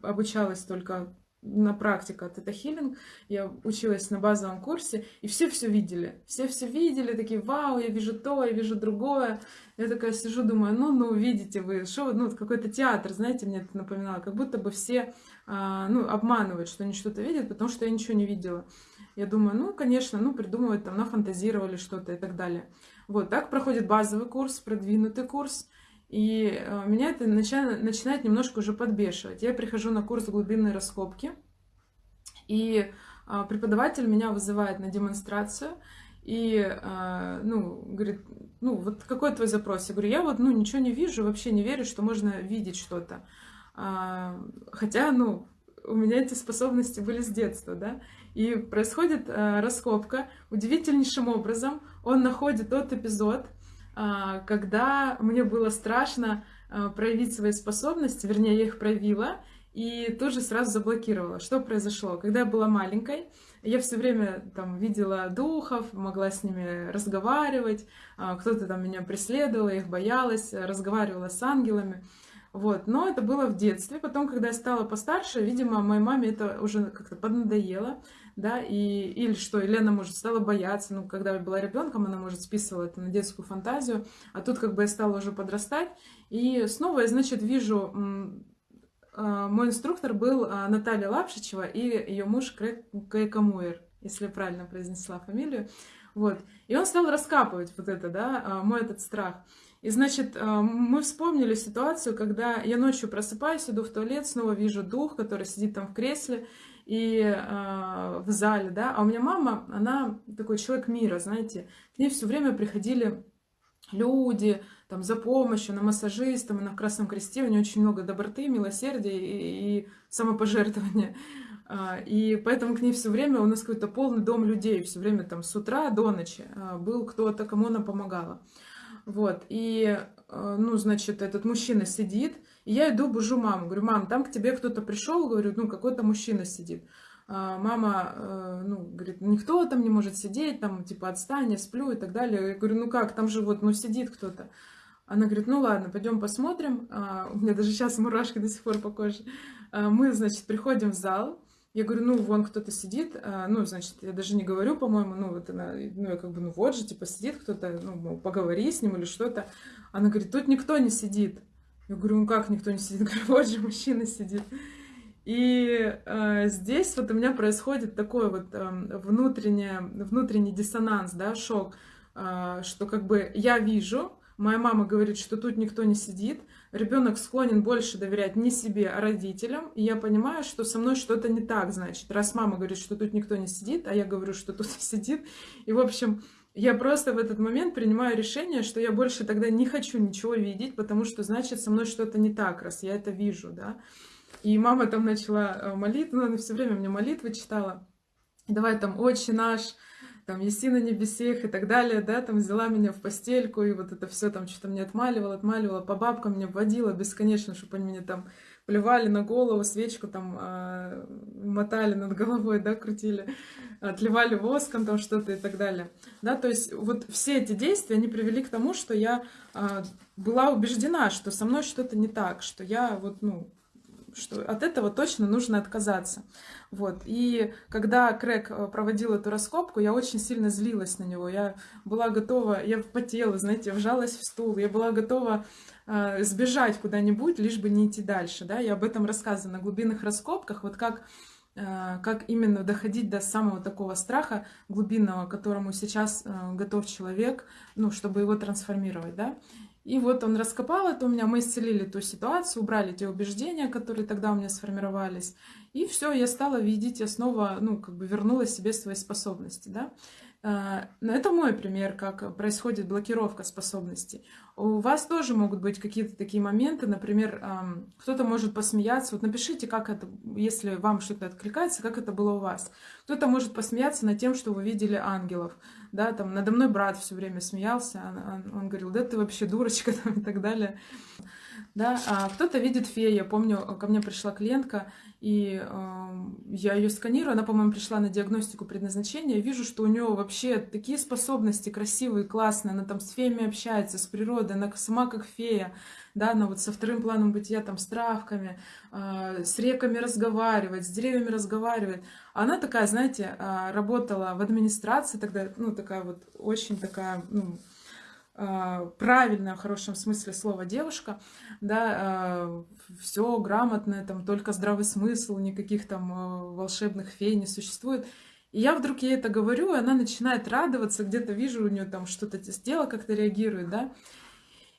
[SPEAKER 1] обучалась только на практику от это хилинг. Я училась на базовом курсе, и все все видели. Все все видели, такие, вау, я вижу то, я вижу другое. Я такая сижу, думаю, ну, ну, видите вы, что, ну, какой-то театр, знаете, мне это напоминало, как будто бы все, а, ну, обманывают, что они что-то видят, потому что я ничего не видела. Я думаю, ну, конечно, ну, придумывают, там, нафантазировали что-то и так далее. Вот, так проходит базовый курс, продвинутый курс, и э, меня это начинает, немножко уже подбешивать. Я прихожу на курс глубинной раскопки, и э, преподаватель меня вызывает на демонстрацию, и, э, ну, говорит, ну, вот какой твой запрос? Я говорю, я вот, ну, ничего не вижу, вообще не верю, что можно видеть что-то. Хотя, ну, у меня эти способности были с детства, да, и происходит раскопка удивительнейшим образом. Он находит тот эпизод, а, когда мне было страшно а, проявить свои способности, вернее, я их проявила, и тоже сразу заблокировала. Что произошло? Когда я была маленькой, я все время там видела духов, могла с ними разговаривать, а, кто-то там меня преследовал, я их боялась, разговаривала с ангелами. Вот. Но это было в детстве. Потом, когда я стала постарше, видимо, моей маме это уже как-то поднадоело да, и, или что, Елена, может, стала бояться, ну, когда я была ребенком, она, может, списывала это на детскую фантазию, а тут как бы я стала уже подрастать, и снова я, значит, вижу, а, мой инструктор был а, Наталья Лапшичева и ее муж Кайкамуэр, если я правильно произнесла фамилию, вот, и он стал раскапывать вот это, да, а, мой этот страх, и, значит, мы вспомнили ситуацию, когда я ночью просыпаюсь, иду в туалет, снова вижу дух, который сидит там в кресле, и э, в зале, да. А у меня мама, она такой человек мира, знаете. К ней все время приходили люди, там, за помощью, на массажистом, она в Красном Кресте, у нее очень много доброты, милосердия и, и самопожертвования. А, и поэтому к ней все время у нас какой-то полный дом людей, все время там с утра до ночи а, был кто-то, кому она помогала. Вот, и, ну, значит, этот мужчина сидит, я иду, бужу маму, говорю, мам, там к тебе кто-то пришел, говорю, ну, какой-то мужчина сидит. А мама, э, ну, говорит, никто там не может сидеть, там, типа, отстань, я сплю и так далее. Я говорю, ну как, там же вот, ну, сидит кто-то. Она говорит, ну ладно, пойдем посмотрим. А, у меня даже сейчас мурашки до сих пор по коже. А, мы, значит, приходим в зал. Я говорю, ну, вон кто-то сидит. Ну, значит, я даже не говорю, по-моему, ну, вот она, ну, я как бы, ну, вот же, типа, сидит кто-то, ну, поговори с ним или что-то. Она говорит, тут никто не сидит. Я говорю, ну как никто не сидит? Говорю, вот же мужчина сидит. И э, здесь вот у меня происходит такой вот э, внутренний, внутренний диссонанс, да, шок, э, что как бы я вижу, моя мама говорит, что тут никто не сидит, ребенок склонен больше доверять не себе, а родителям, и я понимаю, что со мной что-то не так, значит, раз мама говорит, что тут никто не сидит, а я говорю, что тут сидит, и в общем я просто в этот момент принимаю решение, что я больше тогда не хочу ничего видеть, потому что, значит, со мной что-то не так, раз я это вижу, да. И мама там начала э, молитву, ну, она все время мне молитвы читала. Давай там «Отче наш», там «Еси на небесех» и так далее, да, там взяла меня в постельку, и вот это все там что-то мне отмаливала, отмаливала, по бабкам меня водила бесконечно, чтобы они мне там плевали на голову, свечку там э, мотали над головой, да, крутили, отливали воском там что-то и так далее. Да, то есть вот все эти действия, они привели к тому, что я э, была убеждена, что со мной что-то не так, что я вот, ну, что от этого точно нужно отказаться. Вот. И когда Крэг э, проводил эту раскопку, я очень сильно злилась на него. Я была готова, я потела, знаете, вжалась в стул, я была готова э, сбежать куда-нибудь, лишь бы не идти дальше. Да? Я об этом рассказываю на глубинных раскопках, вот как как именно доходить до самого такого страха глубинного, которому сейчас э, готов человек, ну, чтобы его трансформировать, да. И вот он раскопал это у меня, мы исцелили ту ситуацию, убрали те убеждения, которые тогда у меня сформировались. И все, я стала видеть, я снова, ну, как бы вернула себе свои способности, да. А, но это мой пример, как происходит блокировка способностей. У вас тоже могут быть какие-то такие моменты, например, кто-то может посмеяться. Вот напишите, как это, если вам что-то откликается, как это было у вас. Кто-то может посмеяться над тем, что вы видели ангелов. Да, там надо мной брат все время смеялся, он, он говорил, да ты вообще дурочка там, и так далее. Да, а кто-то видит фею. Я помню, ко мне пришла клиентка, и э, я ее сканирую, она, по-моему, пришла на диагностику предназначения, я вижу, что у нее вообще такие способности красивые, классные, она там с феями общается, с природой, она сама как фея, да, она вот со вторым планом бытия, там, с травками, э, с реками разговаривает, с деревьями разговаривает. Она такая, знаете, э, работала в администрации тогда, ну, такая вот очень такая, ну, правильная, в хорошем смысле слова девушка, да, а, все грамотное, там только здравый смысл, никаких там а, волшебных фей не существует. И я вдруг ей это говорю, и она начинает радоваться, где-то вижу у нее там что-то тело как-то реагирует, да.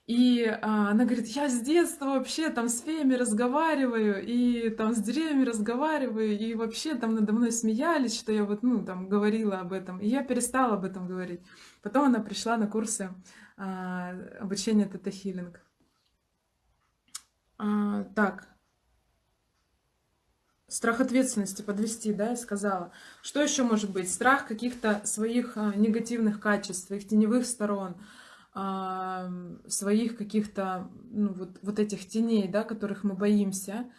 [SPEAKER 1] И а, она говорит, я с детства вообще там с феями разговариваю, и там с деревьями разговариваю, и вообще там надо мной смеялись, что я вот, ну, там говорила об этом. И я перестала об этом говорить. Потом она пришла на курсы а, обучения тета-хиллинг. А, так. Страх ответственности подвести, да, я сказала. Что еще может быть? Страх каких-то своих а, негативных качеств, своих теневых сторон, своих каких-то, ну, вот, вот этих теней, да, которых мы боимся.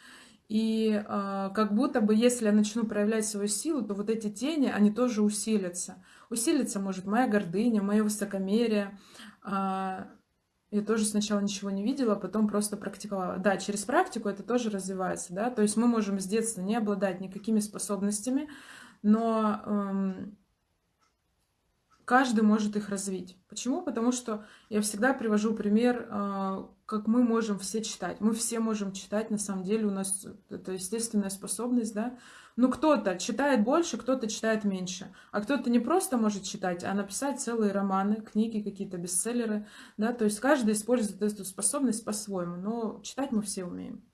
[SPEAKER 1] И как будто бы, если я начну проявлять свою силу, то вот эти тени, они тоже усилятся. Усилится может моя гордыня, мое высокомерие, я тоже сначала ничего не видела, а потом просто практиковала. Да, через практику это тоже развивается, да, то есть мы можем с детства не обладать никакими способностями, но эм, каждый может их развить. Почему? Потому что я всегда привожу пример, э, как мы можем все читать. Мы все можем читать, на самом деле у нас это естественная способность, да, ну, кто-то читает больше, кто-то читает меньше. А кто-то не просто может читать, а написать целые романы, книги, какие-то бестселлеры. Да? То есть каждый использует эту способность по-своему. Но читать мы все умеем.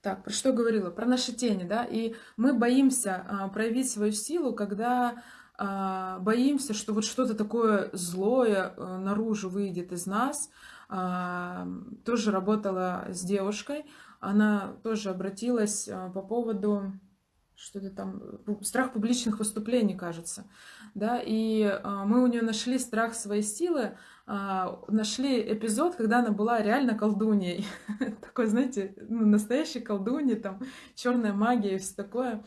[SPEAKER 1] Так, про что говорила? Про наши тени, да? И мы боимся а, проявить свою силу, когда боимся, что вот что-то такое злое а, наружу выйдет из нас. А, тоже работала с девушкой. Она тоже обратилась а, по поводу что-то там, страх публичных выступлений, кажется, да, и а, мы у нее нашли страх своей силы, а, нашли эпизод, когда она была реально колдуньей, такой, знаете, ну, настоящей колдуньей, там, черная магия и все такое,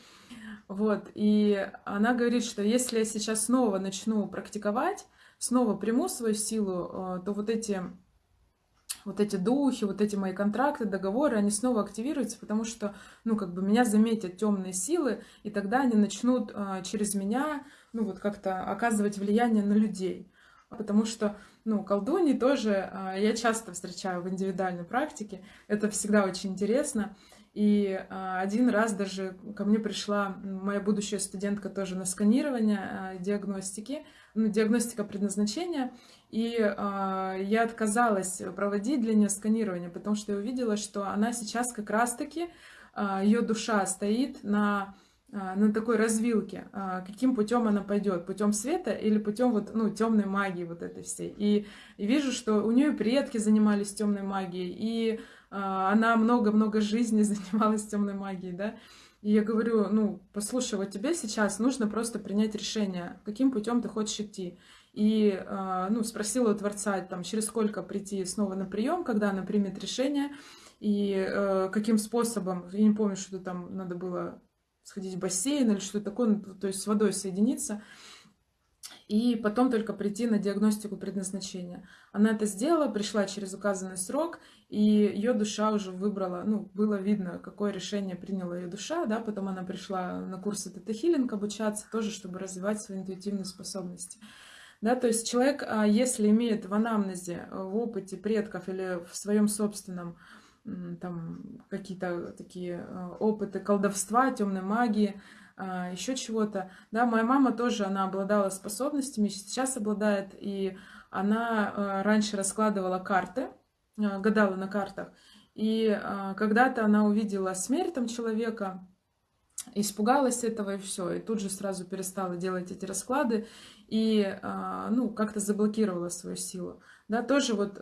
[SPEAKER 1] вот, и она говорит, что если я сейчас снова начну практиковать, снова приму свою силу, а, то вот эти вот эти духи, вот эти мои контракты, договоры, они снова активируются, потому что, ну, как бы меня заметят темные силы, и тогда они начнут а, через меня, ну, вот как-то оказывать влияние на людей. Потому что, ну, колдуньи тоже а, я часто встречаю в индивидуальной практике, это всегда очень интересно. И а, один раз даже ко мне пришла моя будущая студентка тоже на сканирование а, диагностики, ну, диагностика предназначения, и э, я отказалась проводить для нее сканирование, потому что я увидела, что она сейчас как раз-таки, ее душа стоит на, на такой развилке. Каким путем она пойдет? Путем света или путем вот, ну, темной магии вот этой всей? И, и вижу, что у нее предки занимались темной магией, и она много-много жизней занималась темной магией, да. И я говорю, ну, послушай, вот тебе сейчас нужно просто принять решение, каким путем ты хочешь идти и а, ну, спросила у Творца, там, через сколько прийти снова на прием, когда она примет решение, и э, каким способом, я не помню, что там надо было сходить в бассейн или что-то такое, ну, то есть с водой соединиться, и потом только прийти на диагностику предназначения. Она это сделала, пришла через указанный срок, и ее душа уже выбрала, ну, было видно, какое решение приняла ее душа, да, потом она пришла на курсы тета-хиллинг обучаться, тоже, чтобы развивать свои интуитивные способности. Да, то есть человек, а, если имеет в анамнезе, э, в опыте предков или в своем собственном там какие-то такие э, опыты колдовства, темной магии, еще чего-то. Да, моя мама тоже, она обладала способностями, сейчас обладает, и она э, раньше раскладывала карты, гадала на картах, и когда-то она увидела смерть там человека, испугалась этого и все, и тут же сразу перестала делать эти расклады, и, ну, как-то заблокировала свою силу. Да, тоже вот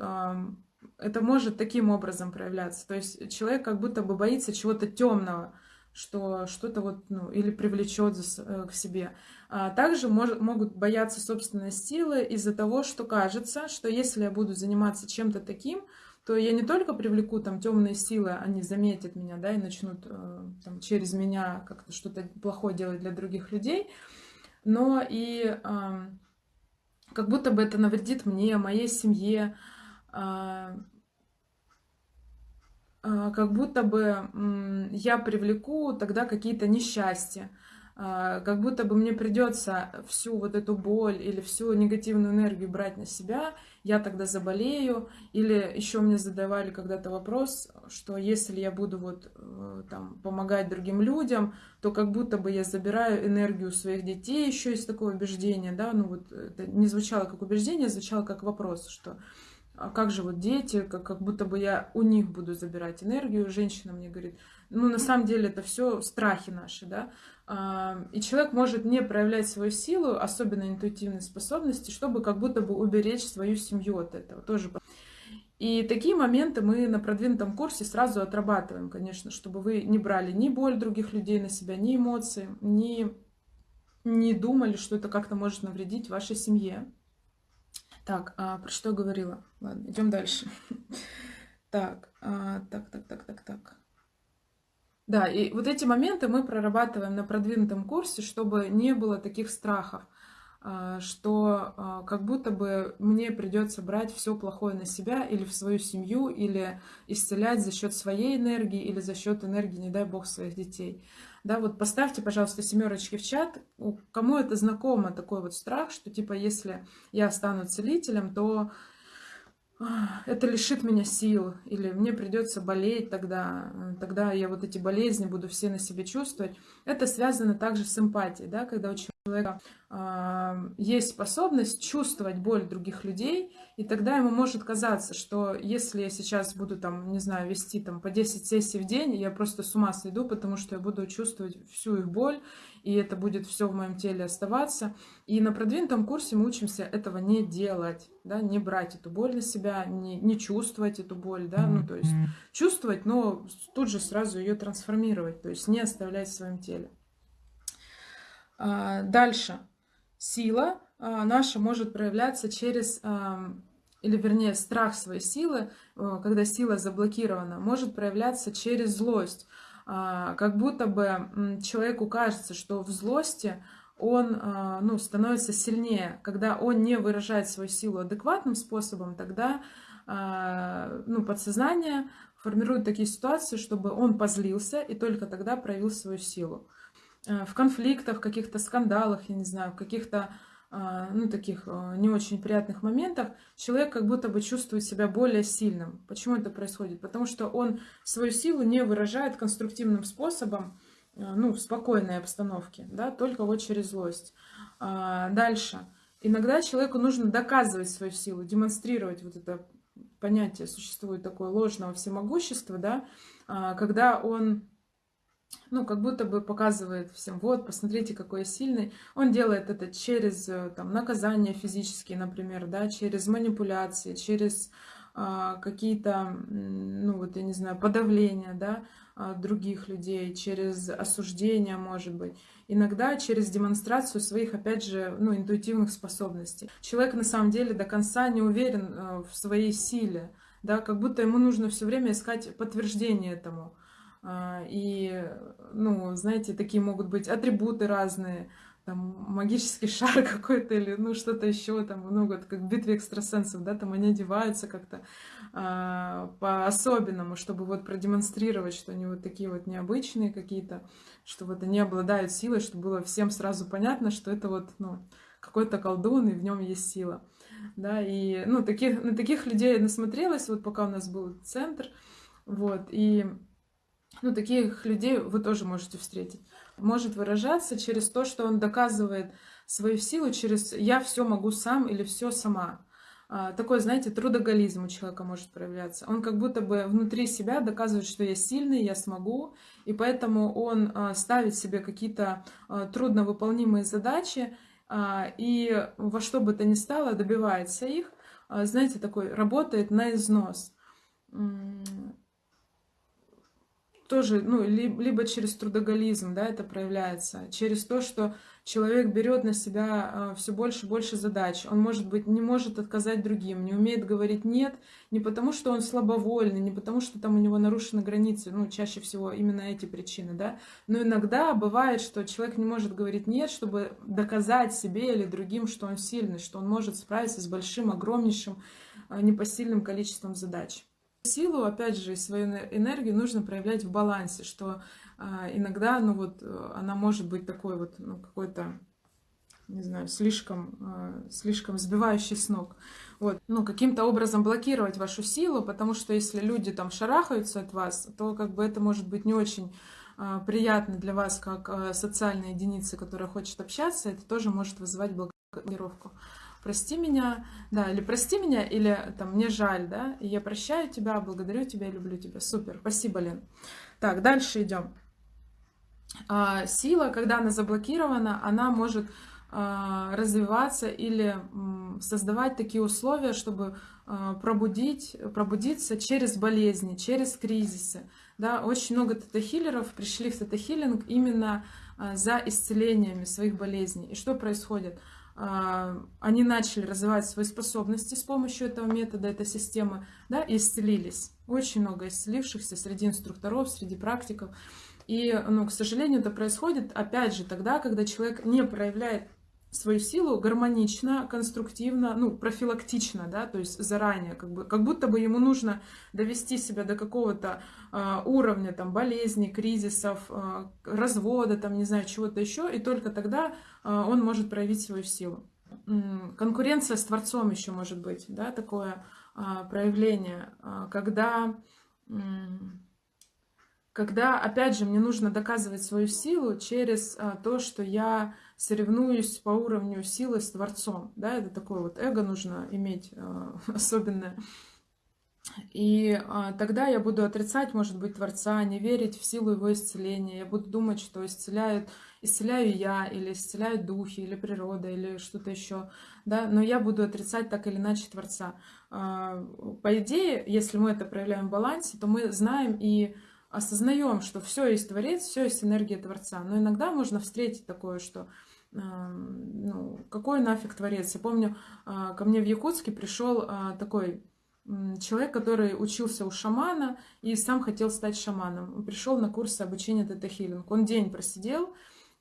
[SPEAKER 1] это может таким образом проявляться. То есть человек как будто бы боится чего-то темного, что что-то вот, ну, или привлечет э, к себе. А также мож, могут бояться собственной силы из-за того, что кажется, что если я буду заниматься чем-то таким, то я не только привлеку там темные силы, они заметят меня, да, и начнут э, там, через меня как-то что-то плохое делать для других людей, но и как будто бы это навредит мне, моей семье, э, как будто бы я привлеку тогда какие-то несчастья. А, как будто бы мне придется всю вот эту боль или всю негативную энергию брать на себя, я тогда заболею. Или еще мне задавали когда-то вопрос, что если я буду вот э, там помогать другим людям, то как будто бы я забираю энергию своих детей, еще есть такое убеждение, да, ну вот это не звучало как убеждение, звучало как вопрос, что а как же вот дети, как, как будто бы я у них буду забирать энергию. Женщина мне говорит, ну на самом деле это все страхи наши, да. А, и человек может не проявлять свою силу, особенно интуитивные способности, чтобы как будто бы уберечь свою семью от этого тоже. И такие моменты мы на продвинутом курсе сразу отрабатываем, конечно, чтобы вы не брали ни боль других людей на себя, ни эмоции, ни не думали, что это как-то может навредить вашей семье. Так, а про что говорила? Ладно, идем дальше. Так, а, так, так, так, так, так. Да, и вот эти моменты мы прорабатываем на продвинутом курсе, чтобы не было таких страхов, а, что а, как будто бы мне придется брать все плохое на себя или в свою семью, или исцелять за счет своей энергии, или за счет энергии, не дай бог, своих детей. Да, вот поставьте, пожалуйста, семерочки в чат. Кому это знакомо, такой вот страх, что типа если я стану целителем, то это лишит меня сил, или мне придется болеть тогда, тогда я вот эти болезни буду все на себе чувствовать. Это связано также с эмпатией, да, когда у человека э, есть способность чувствовать боль других людей, и тогда ему может казаться, что если я сейчас буду там, не знаю, вести там по 10 сессий в день, я просто с ума сойду, потому что я буду чувствовать всю их боль, и это будет все в моем теле оставаться. И на продвинутом курсе мы учимся этого не делать, да, не брать эту боль на себя, не, не чувствовать эту боль, да, ну то есть чувствовать, но тут же сразу ее трансформировать, то есть не оставлять в своем теле. А, дальше. Сила а, наша может проявляться через, или вернее страх своей силы, когда сила заблокирована, может проявляться через злость. А, как будто бы человеку кажется, что в злости он ну, становится сильнее. Когда он не выражает свою силу адекватным способом, тогда ну, подсознание формирует такие ситуации, чтобы он позлился и только тогда проявил свою силу. Э, в конфликтах, в каких-то скандалах, я не знаю, в каких-то э, ну, таких э, не очень приятных моментах человек как будто бы чувствует себя более сильным. Почему это происходит? Потому что он свою силу не выражает конструктивным способом, ну, в спокойной обстановке, да, только вот через злость. А, дальше. Иногда человеку нужно доказывать свою силу, демонстрировать вот это понятие, существует такое ложного всемогущества, да, а, когда он ну, как будто бы показывает всем, вот, посмотрите, какой я сильный. Он делает это через э, там, наказания физические, например, да, через манипуляции, через а, какие-то, ну, вот, я не знаю, подавления, да, а, других людей, через осуждение, может быть. Иногда через демонстрацию своих, опять же, ну, интуитивных способностей. Человек на самом деле до конца не уверен э, в своей силе, да, как будто ему нужно все время искать подтверждение этому. А, и, ну, знаете, такие могут быть атрибуты разные, там, магический шар какой-то или, ну, что-то еще, там, много, как в битве экстрасенсов, да, там они одеваются как-то а, по-особенному, чтобы вот продемонстрировать, что они вот такие вот необычные какие-то, что вот они обладают силой, чтобы было всем сразу понятно, что это вот, ну, какой-то колдун, и в нем есть сила, да, и, ну, таких, на таких людей насмотрелась, вот пока у нас был центр, вот, и ну, таких людей вы тоже можете встретить, может выражаться через то, что он доказывает свою силу через «я все могу сам» или «все сама». А, такой, знаете, трудоголизм у человека может проявляться. Он как будто бы внутри себя доказывает, что я сильный, я смогу, и поэтому он а, ставит себе какие-то а, трудновыполнимые задачи, и во что бы то ни стало добивается их, знаете, такой работает на износ тоже, ну, либо через трудоголизм, да, это проявляется, через то, что человек берет на себя а, все больше и больше задач. Он, может быть, не может отказать другим, не умеет говорить «нет», не потому что он слабовольный, не потому что там у него нарушены границы, ну, чаще всего именно эти причины, да. Но иногда бывает, что человек не может говорить «нет», чтобы доказать себе или другим, что он сильный, что он может справиться с большим, огромнейшим, а, непосильным количеством задач. Силу, опять же, свою энергию нужно проявлять в балансе, что а, иногда, ну вот, э, она может быть такой вот, ну, какой-то, не знаю, слишком, а, слишком сбивающий с ног. Вот, ну, каким-то образом блокировать вашу силу, потому что если люди там шарахаются от вас, то как бы это может быть не очень а, приятно для вас, как а, социальная единица, которая хочет общаться, это тоже может вызывать блокировку прости меня, да, или прости меня, или там мне жаль, да, и я прощаю тебя, благодарю тебя, люблю тебя. Супер, спасибо, Лен. Так, дальше идем. А, сила, когда она заблокирована, она может а, развиваться или м, создавать такие условия, чтобы а, пробудить, пробудиться через болезни, через кризисы. Да, очень много тета-хиллеров пришли в тета-хиллинг именно а, за исцелениями своих болезней. И что происходит? А, они начали развивать свои способности с помощью этого метода, этой системы, да, и исцелились. Очень много исцелившихся среди инструкторов, среди практиков. И, ну, к сожалению, это происходит, опять же, тогда, когда человек не проявляет свою силу гармонично, конструктивно, ну, профилактично, да, то есть заранее, как, бы, как будто бы ему нужно довести себя до какого-то э, уровня, там, болезней, кризисов, э, развода, там, не знаю, чего-то еще, и только тогда э, он может проявить свою силу. Конкуренция с Творцом еще может быть, да, такое э, проявление, э, когда... Э, когда, опять же, мне нужно доказывать свою силу через а, то, что я соревнуюсь по уровню силы с Творцом. Да, это такое вот эго нужно иметь а, особенное. И а, тогда я буду отрицать, может быть, Творца, не верить в силу его исцеления. Я буду думать, что исцеляют, исцеляю я, или исцеляют духи, или природа, или что-то еще. Да? Но я буду отрицать так или иначе Творца. По идее, если мы это проявляем в балансе, то мы знаем и осознаем, что все есть Творец, все есть энергия Творца. Но иногда можно встретить такое, что ну, какой нафиг Творец. Я помню, а, ко мне в Якутске пришел а, такой человек, который учился у шамана и сам хотел стать шаманом. Он пришел на курсы обучения тета-хиллинг. Он день просидел,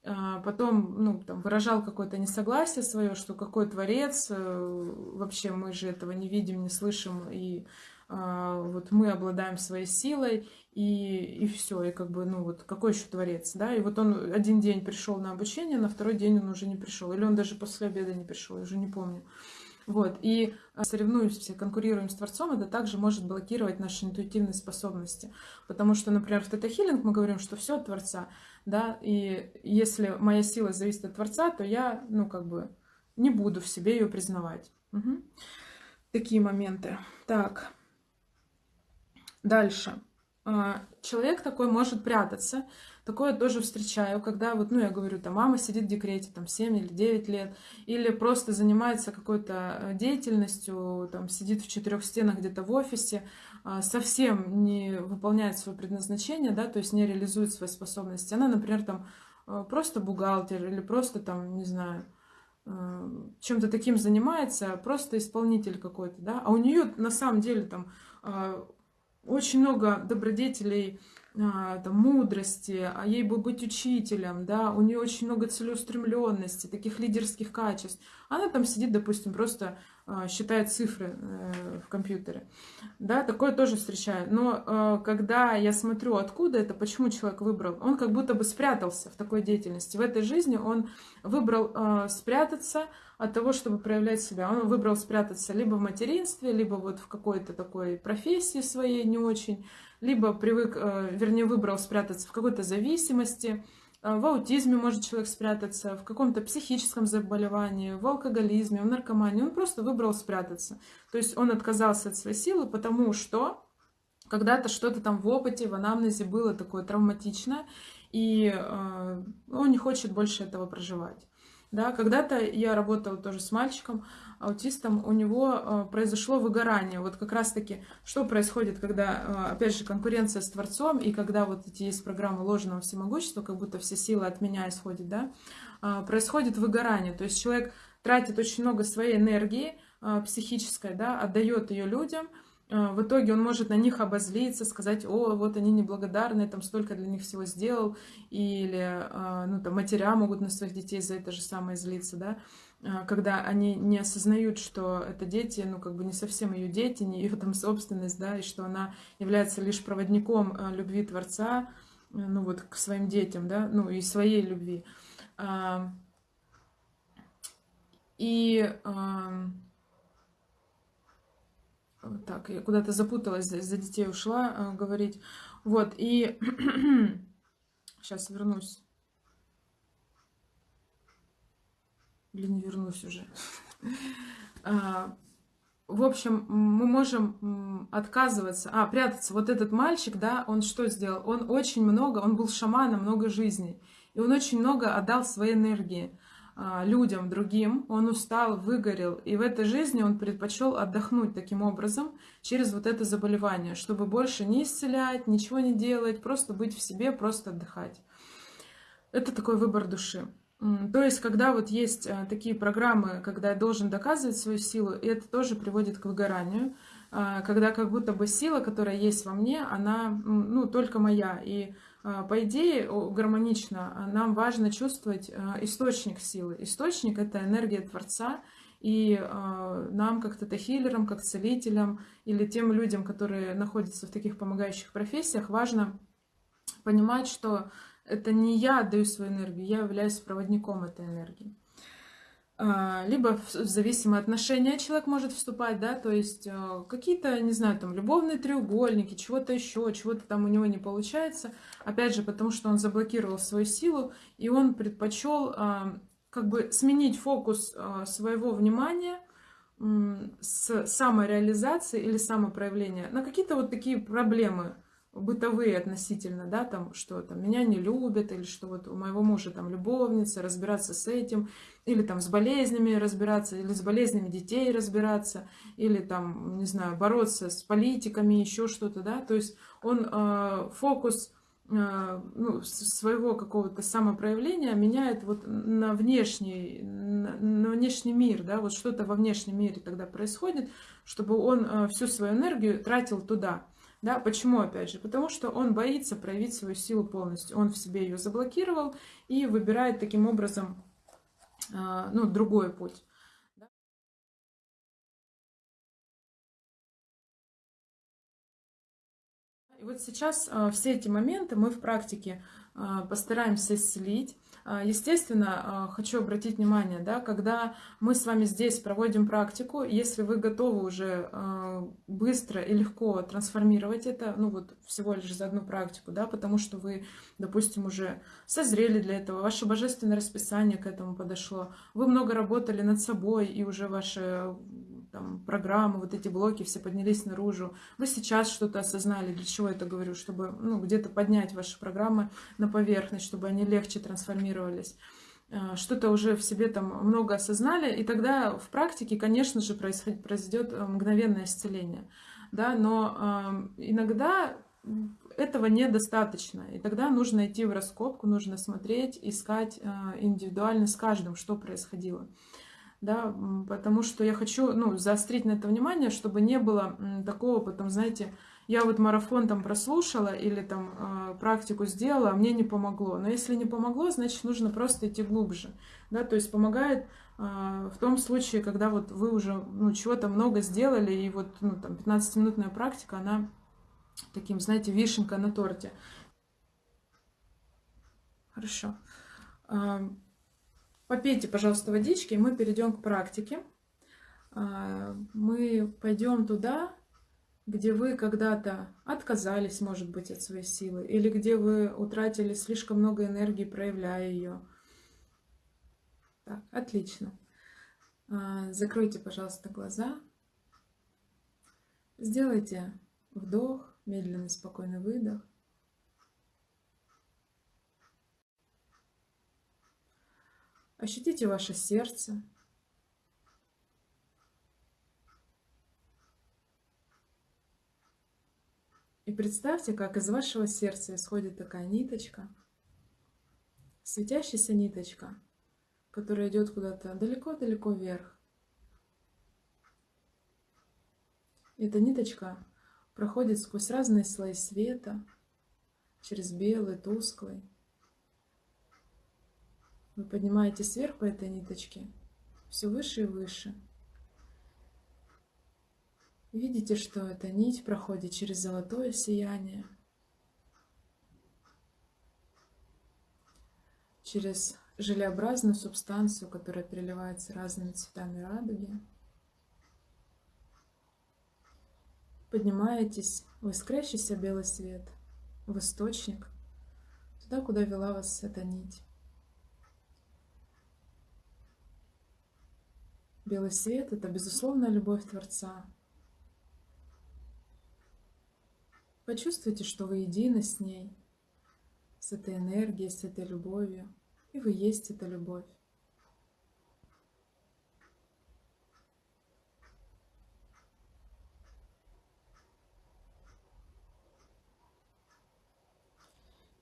[SPEAKER 1] а, потом ну, там, выражал какое-то несогласие свое, что какой творец, э, вообще мы же этого не видим, не слышим, и вот мы обладаем своей силой, и, и все, и как бы, ну вот, какой еще творец, да, и вот он один день пришел на обучение, на второй день он уже не пришел, или он даже после обеда не пришел, я уже не помню. Вот, и а, соревнуемся, конкурируем с Творцом, это также может блокировать наши интуитивные способности. Потому что, например, в тета-хиллинг мы говорим, что все от Творца, да, и если моя сила зависит от Творца, то я, ну, как бы, не буду в себе ее признавать. Угу. Такие моменты. Так, дальше. А, человек такой может прятаться. Такое тоже встречаю, когда вот, ну, я говорю, там, мама сидит в декрете, там, 7 или 9 лет, или просто занимается какой-то э, деятельностью, там, сидит в четырех стенах где-то в офисе, а, совсем не выполняет свое предназначение, да, то есть не реализует свои способности. Она, например, там, э, просто бухгалтер или просто, там, не знаю, э, чем-то таким занимается, просто исполнитель какой-то, да, а у нее на самом деле там а, очень много добродетелей, а, там, мудрости, а ей бы быть учителем, да, у нее очень много целеустремленности, таких лидерских качеств. Она там сидит, допустим, просто считает цифры э, в компьютере. Да, такое тоже встречаю. Но э, когда я смотрю, откуда это, почему человек выбрал, он как будто бы спрятался в такой деятельности. В этой жизни он выбрал э, спрятаться, от того, чтобы проявлять себя. Он выбрал спрятаться либо в материнстве, либо вот в какой-то такой профессии своей не очень, либо привык, вернее, выбрал спрятаться в какой-то зависимости, в аутизме может человек спрятаться, в каком-то психическом заболевании, в алкоголизме, в наркомании. Он просто выбрал спрятаться. То есть он отказался от своей силы, потому что когда-то что-то там в опыте, в анамнезе было такое травматичное, и э, он не хочет больше этого проживать. Да, когда-то я работала тоже с мальчиком, аутистом, у него э, произошло выгорание. Вот как раз-таки, что происходит, когда, э, опять же, конкуренция с Творцом, и когда вот эти есть программы ложного всемогущества, как будто все силы от меня исходят, да, э, происходит выгорание. То есть человек тратит очень много своей энергии психической, да, отдает ее людям, в итоге он может на них обозлиться, сказать, о, вот они неблагодарны, там столько для них всего сделал, или, ну, там, матеря могут на своих детей за это же самое злиться, да, когда они не осознают, что это дети, ну, как бы не совсем ее дети, не ее там собственность, да, и что она является лишь проводником а, любви Творца, э, ну, вот к своим детям, да, ну, и своей любви. А, и так, я куда-то запуталась, за детей ушла говорить. Вот, и сейчас вернусь. Блин, вернусь уже. А, в общем, мы можем отказываться, а, прятаться. Вот этот мальчик, да, он что сделал? Он очень много, он был шаманом много жизней. И он очень много отдал своей энергии а, людям, другим. Он устал, выгорел. И в этой жизни он предпочел отдохнуть таким образом через вот это заболевание, чтобы больше не исцелять, ничего не делать, просто быть в себе, просто отдыхать. Это такой выбор души. То есть, когда вот есть э, такие программы, когда я должен доказывать свою силу, и это тоже приводит к выгоранию, а, когда как будто бы сила, которая есть во мне, она, ну, только моя. И а, по идее, гармонично, а, нам важно чувствовать источник силы. Источник — это энергия Творца, и нам, как тета-хиллерам, как целителям или тем людям, которые находятся в таких помогающих профессиях, важно понимать, что это не я отдаю свою энергию, я являюсь проводником этой энергии. А, либо в зависимые отношения человек может вступать, да, то есть э, какие-то, не знаю, там, любовные треугольники, чего-то еще, чего-то там у него не получается. Опять же, потому что он заблокировал свою силу, и он предпочел а, как бы сменить фокус а, своего внимания с самореализации или самопроявления на какие-то вот такие проблемы, бытовые относительно, да, там, что там меня не любят, или что вот у моего мужа там любовница, разбираться с этим, или там с болезнями разбираться, или с болезнями детей разбираться, или там, не знаю, бороться с политиками, еще что-то, да, то есть он э, фокус э, ну, своего какого-то самопроявления меняет вот на внешний, на, на внешний мир, да, вот что-то во внешнем мире тогда происходит, чтобы он э, всю свою энергию тратил туда. Да, почему, опять же? Потому что он боится проявить свою силу полностью. Он в себе ее заблокировал и выбирает таким образом а, ну, другой путь. И вот сейчас а, все эти моменты мы в практике а, постараемся исцелить. А, естественно, а, хочу обратить внимание, да, когда мы с вами здесь проводим практику, если вы готовы уже а, быстро и легко трансформировать это, ну вот всего лишь за одну практику, да, потому что вы, допустим, уже созрели для этого, ваше божественное расписание к этому подошло, вы много работали над собой, и уже ваши там, программы, вот эти блоки все поднялись наружу. Вы сейчас что-то осознали, для чего это говорю, чтобы ну, где-то поднять ваши программы на поверхность, чтобы они легче трансформировались а, что-то уже в себе там много осознали, и тогда в практике, конечно же, произойдет э, мгновенное исцеление. Да, но э, иногда этого недостаточно, и тогда нужно идти в раскопку, нужно смотреть, искать э, индивидуально с каждым, что происходило да, потому что я хочу, ну, заострить на это внимание, чтобы не было такого потом, знаете, я вот марафон там прослушала или там э, практику сделала, а мне не помогло. Но если не помогло, значит, нужно просто идти глубже, да, то есть помогает э, в том случае, когда вот вы уже, ну, чего-то много сделали, и вот, ну, там, 15-минутная практика, она таким, знаете, вишенка на торте. Хорошо. Попейте, пожалуйста, водички, и мы перейдем к практике. А, мы пойдем туда, где вы когда-то отказались, может быть, от своей силы, или где вы утратили слишком много энергии, проявляя ее. Так, отлично. А, закройте, пожалуйста, глаза. Сделайте вдох, медленный, спокойный выдох. Ощутите ваше сердце. И представьте, как из вашего сердца исходит такая ниточка, светящаяся ниточка, которая идет куда-то далеко-далеко вверх. Эта ниточка проходит сквозь разные слои света, через белый, тусклый. Вы поднимаетесь вверх по этой ниточке, все выше и выше. Видите, что эта нить проходит через золотое сияние, через желеобразную субстанцию, которая переливается разными цветами радуги. Поднимаетесь в искрящийся белый свет, в источник, туда, куда вела вас эта нить. Белый свет — это безусловная любовь Творца. Почувствуйте, что вы едины с ней, с этой энергией, с этой любовью, и вы есть эта любовь.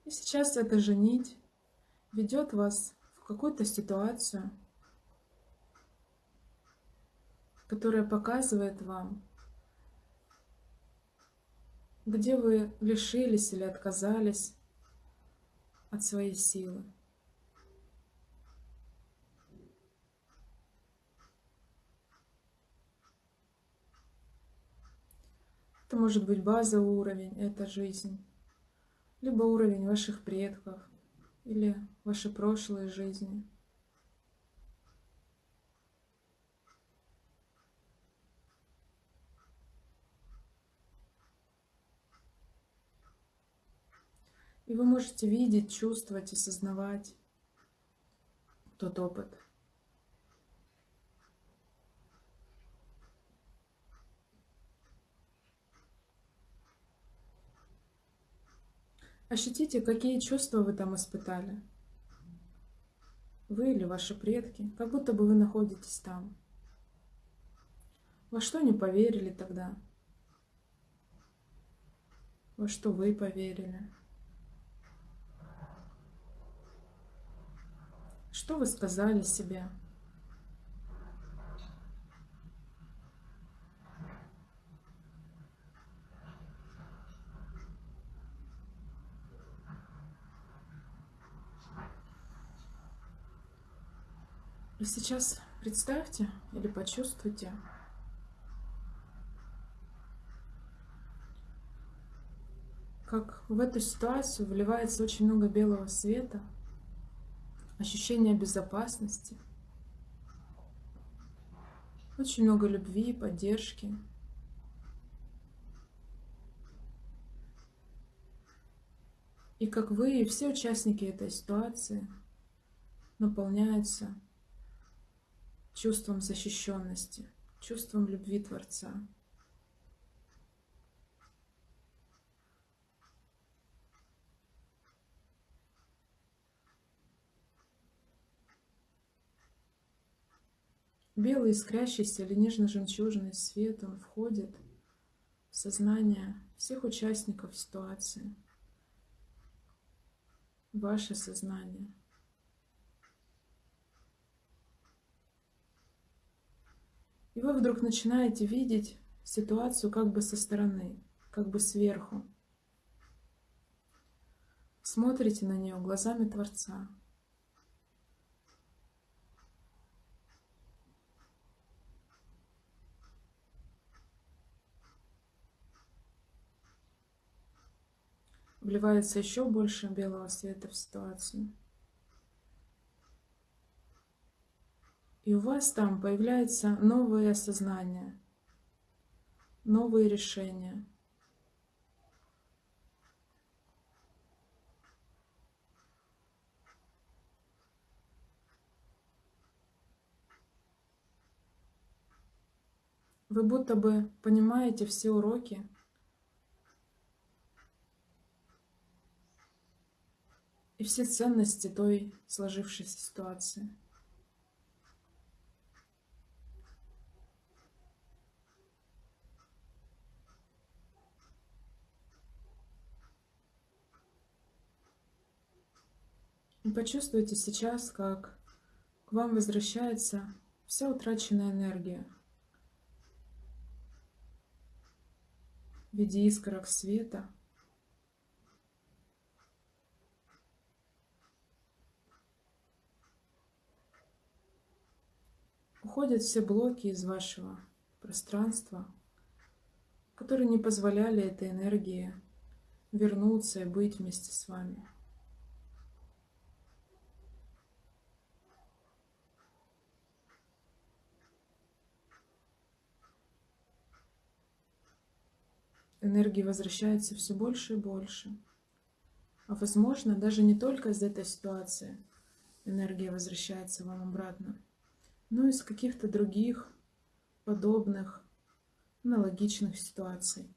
[SPEAKER 1] И сейчас эта же нить ведет вас в какую-то ситуацию, которая показывает вам, где вы лишились или отказались от своей силы. Это может быть базовый уровень, это жизнь либо уровень ваших предков или ваши прошлые жизни. И вы можете видеть, чувствовать, осознавать тот опыт – Ощутите, какие чувства вы там испытали. Вы или ваши предки, как будто бы вы находитесь там. Во что не поверили тогда? Во что вы поверили? Что вы сказали себе? И сейчас представьте или почувствуйте, как в эту ситуацию вливается очень много белого света, ощущение безопасности, очень много любви, поддержки. И как вы и все участники этой ситуации наполняются чувством защищенности, чувством любви Творца. Белый искрящийся или нежно-жемчужный свет, он входит в сознание всех участников ситуации, ваше сознание – И вы вдруг начинаете видеть ситуацию как бы со стороны, как бы сверху. Смотрите на нее глазами Творца. Вливается еще больше белого света в ситуацию. И у вас там появляется новое осознание, новые решения. Вы будто бы понимаете все уроки, и все ценности той сложившейся ситуации. И почувствуйте сейчас, как к вам возвращается вся утраченная энергия в виде искорок света – Уходят все блоки из вашего пространства, которые не позволяли этой энергии вернуться и быть вместе с вами. энергии возвращается все больше и больше. А возможно, даже не только из этой ситуации энергия возвращается вам обратно, но и из каких-то других подобных, аналогичных ситуаций.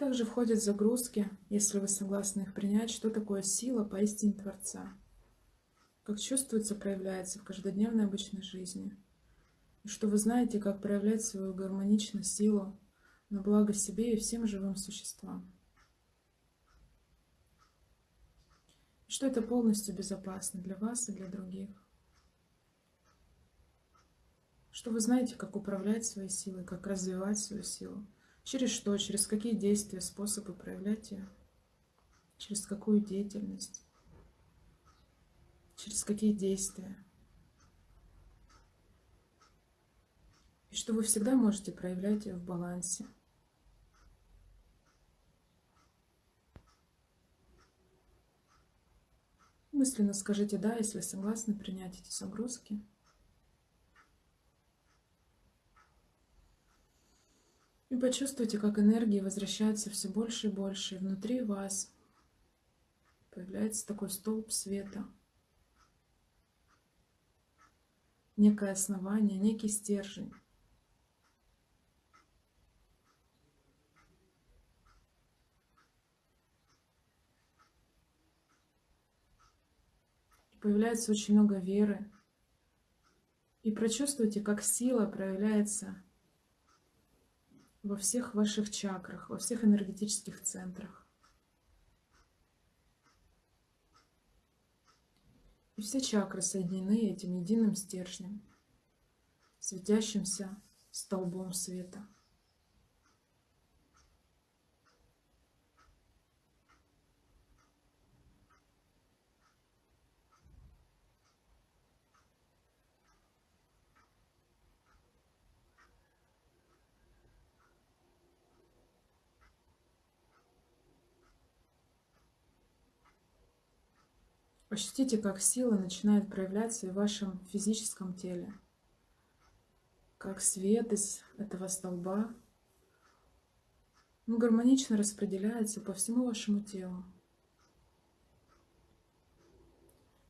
[SPEAKER 1] также входят загрузки, если вы согласны их принять, что такое сила поистине Творца, как чувствуется, проявляется в каждодневной обычной жизни, и что вы знаете, как проявлять свою гармоничную силу на благо себе и всем живым существам. И что это полностью безопасно для вас и для других. Что вы знаете, как управлять своей силой, как развивать свою силу. Через что, через какие действия, способы проявлять ее, через какую деятельность, через какие действия. И что вы всегда можете проявлять ее в балансе. Мысленно скажите «да», если согласны принять эти загрузки. И почувствуйте, как энергии возвращается все больше и больше. И внутри вас появляется такой столб света. Некое основание, некий стержень. Появляется очень много веры. И прочувствуйте, как сила проявляется во всех ваших чакрах, во всех энергетических центрах. И все чакры соединены этим единым стержнем, светящимся столбом света. Ощутите, как сила начинает проявляться и в вашем физическом теле. Как свет из этого столба ну, гармонично распределяется по всему вашему телу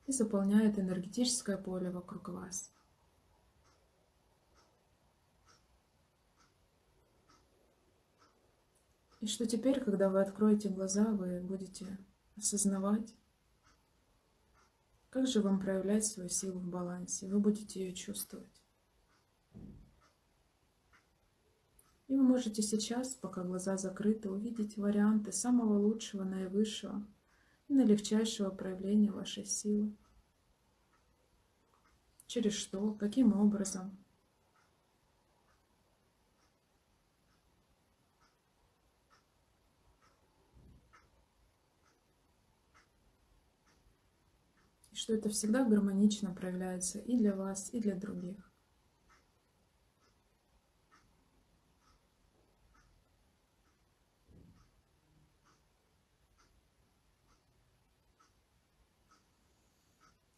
[SPEAKER 1] и заполняет энергетическое поле вокруг вас. И что теперь, когда вы откроете глаза, вы будете осознавать, как же вам проявлять свою силу в балансе? Вы будете ее чувствовать. И вы можете сейчас, пока глаза закрыты, увидеть варианты самого лучшего, наивысшего и наилегчайшего проявления вашей силы. Через что, каким образом – что это всегда гармонично проявляется и для вас, и для других.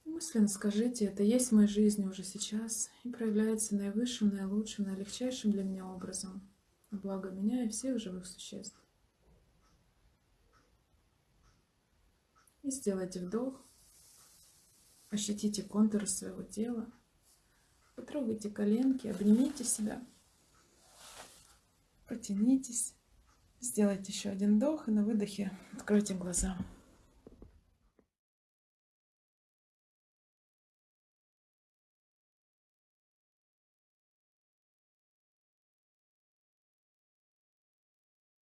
[SPEAKER 1] Мысленно скажите, это есть в моей жизни уже сейчас и проявляется наивысшим, наилучшим, наилегчайшим для меня образом, благо меня и всех живых существ. И сделайте вдох. Ощутите контуры своего тела. Потрогайте коленки, обнимите себя. Потянитесь. Сделайте еще один вдох и на выдохе откройте глаза.